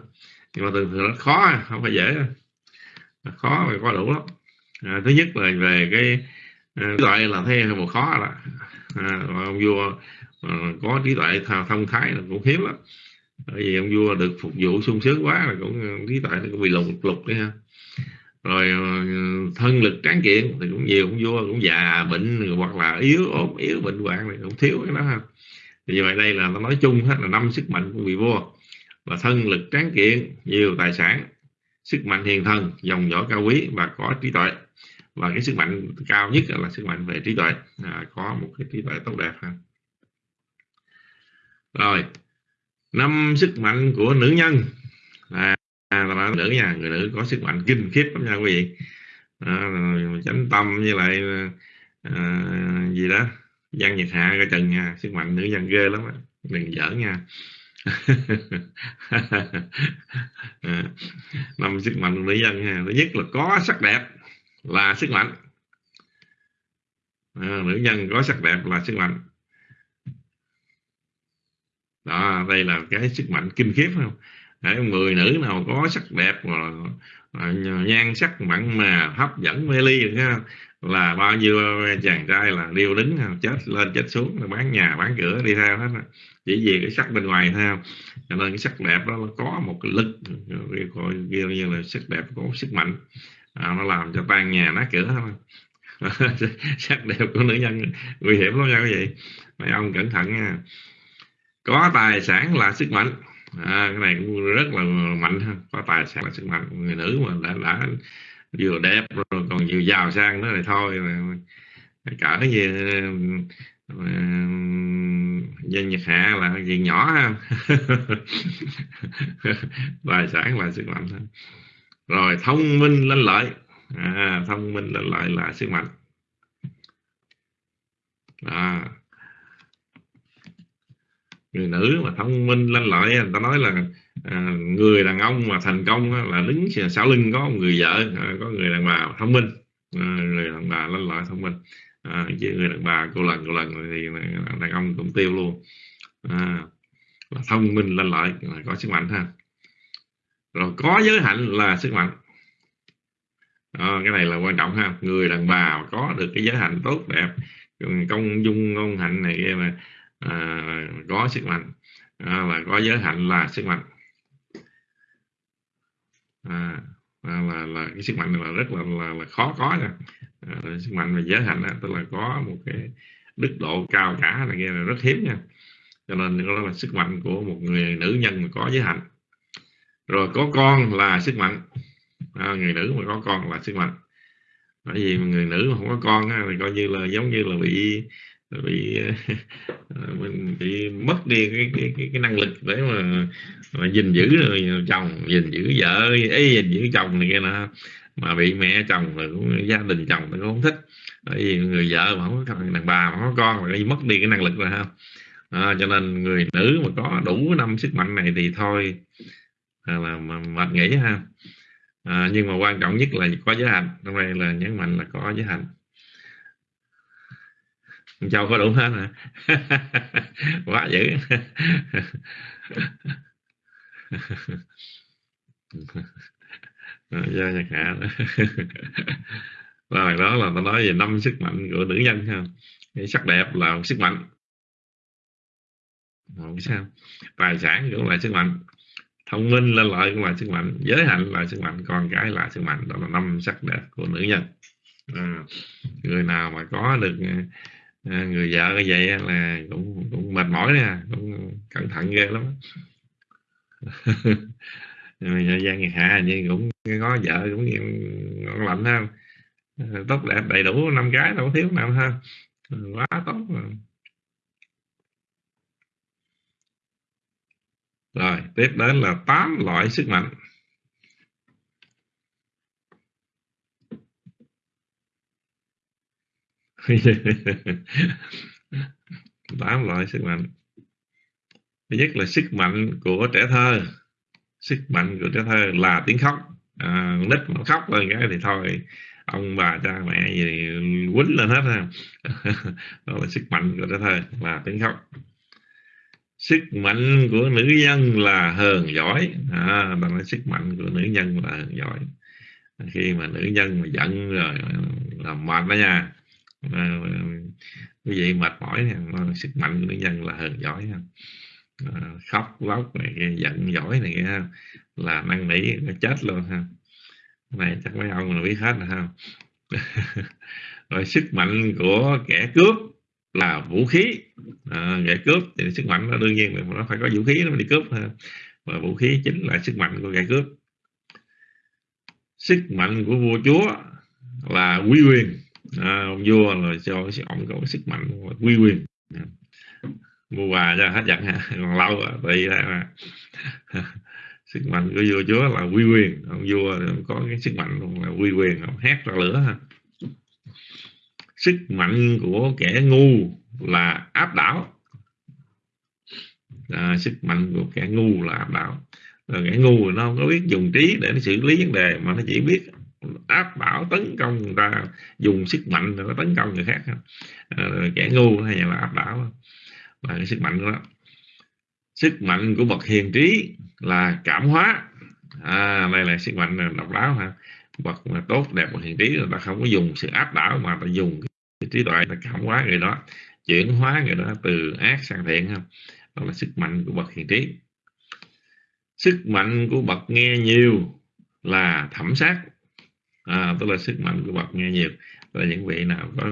Nhưng mà thường thường nó khó không phải dễ. À, khó mà có đủ lắm. À, thứ nhất là về cái à, trí tuệ là thấy một khó là à, ông vua à, có trí tuệ thông thái là cũng hiếm lắm. Bởi vì ông vua được phục vụ sung sướng quá là cũng à, trí tuệ nó cũng bị lục lục đấy ha rồi ờ, thân lực tráng kiện thì cũng nhiều cũng vua cũng già bệnh hoặc là yếu ốm yếu bệnh hoạn này cũng thiếu cái đó ha. Thì vậy đây là nó nói chung hết là năm sức mạnh của vị vua. Là thân lực tráng kiện nhiều tài sản sức mạnh hiền thân dòng dõi cao quý và có trí tuệ. Và cái sức mạnh cao nhất là sức mạnh về trí tuệ. À, có một cái trí tuệ tốt đẹp ha. Rồi năm sức mạnh của nữ nhân à, là nữ nha người nữ có sức mạnh kinh khiếp lắm nha quý vị. À, chánh tâm với lại à, gì đó văn nhật hạ cái trần nha sức mạnh nữ nhân ghê lắm đừng giỡn nha. À, năm sức mạnh nữ dân ha thứ nhất là có sắc đẹp là sức mạnh. À, nữ nhân có sắc đẹp là sức mạnh. Đó đây là cái sức mạnh kinh khiếp không? Đấy, người nữ nào có sắc đẹp mà, mà nhan sắc mặn mà hấp dẫn mê ly ha, là bao nhiêu à, chàng trai là điêu đứng à, chết lên chết xuống bán nhà bán cửa đi theo hết chỉ vì cái sắc bên ngoài theo cho nên cái sắc đẹp đó nó có một cái lực gọi như là sắc đẹp có sức mạnh. À, nó làm cho tan nhà nát cửa thôi. Sắc đẹp của nữ nhân nguy hiểm lắm nha quý vị. Mấy ông cẩn thận nha. Có tài sản là sức mạnh à, cái này cũng rất là mạnh ha. Có tài sản là sức mạnh người nữ mà đã, đã vừa đẹp rồi còn vừa giàu sang nữa thì thôi. Cỡ gì dân nhật hạ là gì nhỏ ha. Tài sản là sức mạnh ha. rồi thông minh lên lợi. À, thông minh lên lợi là sức mạnh. À, người nữ mà thông minh lanh lợi người ta nói là à, người đàn ông mà thành công là đứng sau lưng có một người vợ à, có người đàn bà thông minh. À, người đàn bà lanh lợi thông minh. À, chứ người đàn bà cô lần cô lần thì đàn ông cũng tiêu luôn. À, thông minh lanh lợi là có sức mạnh ha. Rồi có giới hạnh là sức mạnh. À, cái này là quan trọng ha. Người đàn bà có được cái giới hạnh tốt đẹp công dung ngôn hạnh này kia mà à, có sức mạnh. Ờ, à, là có giới hạnh là sức mạnh. Ờ, à, là, là cái sức mạnh này là rất là là, là khó có nha. À, sức mạnh về giới hạnh đó, tức là có một cái đức độ cao cả là nghe là rất hiếm nha. Cho nên đó là sức mạnh của một người nữ nhân mà có giới hạnh rồi có con là sức mạnh. À, người nữ mà có con là sức mạnh. Bởi vì người nữ mà không có con á, thì coi như là giống như là bị bị ờ, mình bị mất đi cái cái cái, cái năng lực để mà, mà gìn giữ chồng gìn giữ vợ ấy gìn giữ chồng này kia nè mà bị mẹ chồng rồi cũng gia đình chồng nó không thích. Bởi vì người vợ mà không có đàn bà mà không có con là mất đi cái năng lực rồi ha. À, cho nên người nữ mà có đủ năm sức mạnh này thì thôi à, là mệt nghỉ ha. À, nhưng mà quan trọng nhất là có giới hạnh hôm đây là nhấn mạnh là có giới hạnh châu có đủ hết hả? Quá dữ. Do nhật hạ. Rồi đó là ta nói về năm sức mạnh của nữ nhân ha. Cái sắc đẹp là một sức mạnh. Không sao. Tài sản cũng là sức mạnh. Thông minh lên lợi cũng là sức mạnh. Giới hạnh là sức mạnh. Con cái là sức mạnh. Đó là năm sắc đẹp của nữ nhân. À, người nào mà có được à, người vợ như vậy là cũng cũng mệt mỏi nè cũng cẩn thận ghê lắm Giang Nhật Hạ như cũng có vợ cũng ngon lạnh ha. À, tốt đẹp đầy đủ năm cái đâu thiếu nào ha. À, quá tốt rồi. rồi tiếp đến là tám loại sức mạnh. tám loại sức mạnh. Thứ nhất là sức mạnh của trẻ thơ. Sức mạnh của trẻ thơ là tiếng khóc. À, nít mà khóc lên cái thì thôi ông bà cha mẹ gì quýnh lên hết ha. Đó là sức mạnh của trẻ thơ là tiếng khóc. Sức mạnh của nữ nhân là hờn giỏi à, đó là sức mạnh của nữ nhân là hờn giỏi khi mà nữ nhân mà giận rồi là mệt đó nha à, quý vị mệt mỏi sức mạnh của nữ nhân là hờn giỏi à, ờ, khóc lóc này giận dỗi này là năn nỉ nó chết luôn ha. Này chắc mấy ông là biết hết rồi ha. Rồi sức mạnh của kẻ cướp là vũ khí. À, kẻ cướp thì sức mạnh nó đương nhiên là nó phải có vũ khí nó mới đi cướp ha. Và vũ khí chính là sức mạnh của kẻ cướp. Sức mạnh của vua chúa là quy quyền à, ông vua là cho ông có sức mạnh quy quyền. Ừ. À, mua quà cho hết giận còn lâu à, thì là sức mạnh của vua chúa là quy quyền. Ông vua có cái sức mạnh là quy quyền ông hét ra lửa. Ha sức mạnh của kẻ ngu là áp đảo. À, sức mạnh của kẻ ngu là áp đảo. Rồi kẻ ngu nó không có biết dùng trí để nó xử lý vấn đề mà nó chỉ biết áp bảo tấn công người ta dùng sức mạnh để nó tấn công người khác. À, kẻ ngu hay là áp đảo là cái sức mạnh của nó sức mạnh của bậc hiền trí là cảm hóa. À, đây là sức mạnh độc đáo ha bậc mà tốt đẹp bậc hiền trí người ta không có dùng sự áp đảo mà ta dùng cái trí tuệ ta cảm hóa người đó chuyển hóa người đó từ ác sang thiện ha. Đó là sức mạnh của bậc hiền trí. Sức mạnh của bậc nghe nhiều là thẩm sát à, tức là sức mạnh của bậc nghe nhiều. Là những vị nào có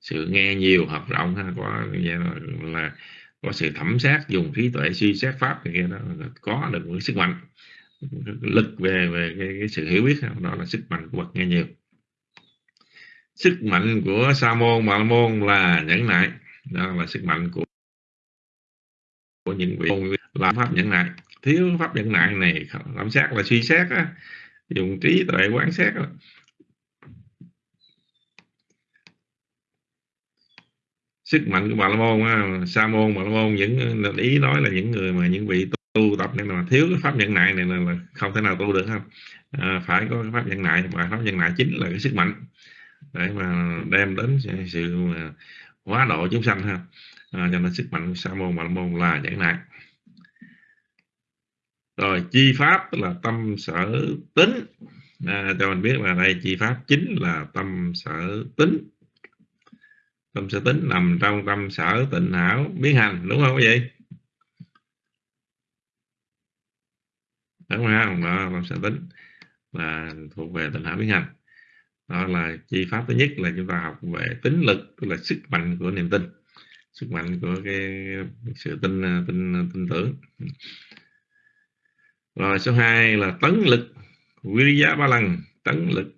sự nghe nhiều học rộng ha có là, là có sự thẩm sát dùng trí tuệ suy xét pháp thì kia đó có được một sức mạnh lực về về cái, cái sự hiểu biết đó là sức mạnh của bậc nghe nhiều. Sức mạnh của sa môn bà môn là nhẫn nại. Đó là sức mạnh của của những vị làm pháp nhẫn nại. Thiếu pháp nhẫn nại này làm sát là suy xét á, dùng trí tuệ quan sát á. sức mạnh của bà la môn sa môn bà la môn những ờ, ý nói là những người mà những vị tu tập nên là thiếu cái pháp nhận nại này là, là không thể nào tu được không à, phải có cái pháp nhận nại và pháp nhận nại chính là cái sức mạnh để mà đem đến sự ờ, hóa độ chúng sanh ha. À, cho nên sức mạnh sa môn bà la môn là nhận nại rồi chi pháp tức là tâm sở tính. À, cho mình biết là đây chi pháp chính là tâm sở tính. Tâm sở tính nằm trong tâm sở tịnh hảo biến hành đúng không quý vị đúng không đó tâm sở tính là thuộc về tịnh hảo biến hành. Đó là chi pháp thứ nhất là chúng ta học về tính lực tức là sức mạnh của niềm tin sức mạnh của cái sự tin tin tin tưởng rồi số 2 là tấn lực. Viriya ba lần tấn lực.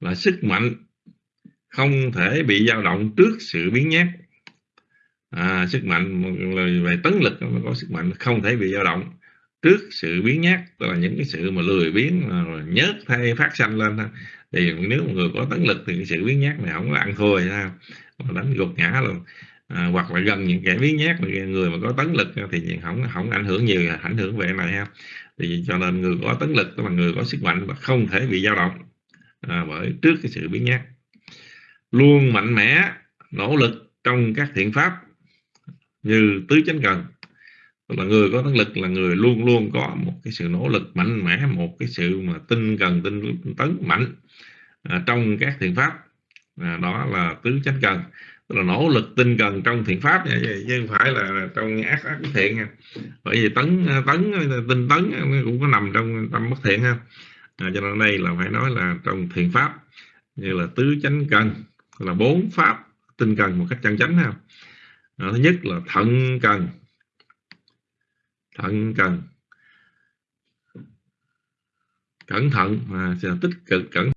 Là sức mạnh không thể bị dao động trước sự biến nhát. À, sức mạnh về tấn lực nó có sức mạnh không thể bị dao động trước sự biến nhát. Tức là những cái sự mà lười biến mà nhớt thay phát sanh lên thì nếu một người có tấn lực thì cái sự biến nhát này không có ăn thua ha đánh gục ngã luôn à, hoặc là gần những kẻ biến nhát người mà có tấn lực thì không không ảnh hưởng nhiều ảnh hưởng về này ha. Thì cho nên người có tấn lực tức là người có sức mạnh và không thể bị dao động à, bởi trước cái sự biến nhát. Luôn mạnh mẽ nỗ lực trong các thiện pháp như tứ chánh cần. Tức là người có tấn lực là người luôn luôn có một cái sự nỗ lực mạnh mẽ một cái sự mà tinh cần tinh tấn mạnh à, trong các thiện pháp. À, đó là tứ chánh cần tức là nỗ lực tinh cần trong thiện pháp. Nha chứ không phải là trong ác ác thiện nha. Bởi vì tấn tấn tinh tấn cũng có nằm trong tâm bất thiện ha. À, cho nên đây là phải nói là trong thiện pháp như là tứ chánh cần là bốn pháp tinh cần một cách chân chánh ha. À, thứ nhất là thận cần. Thận cần. Cẩn thận à, tích cực cẩn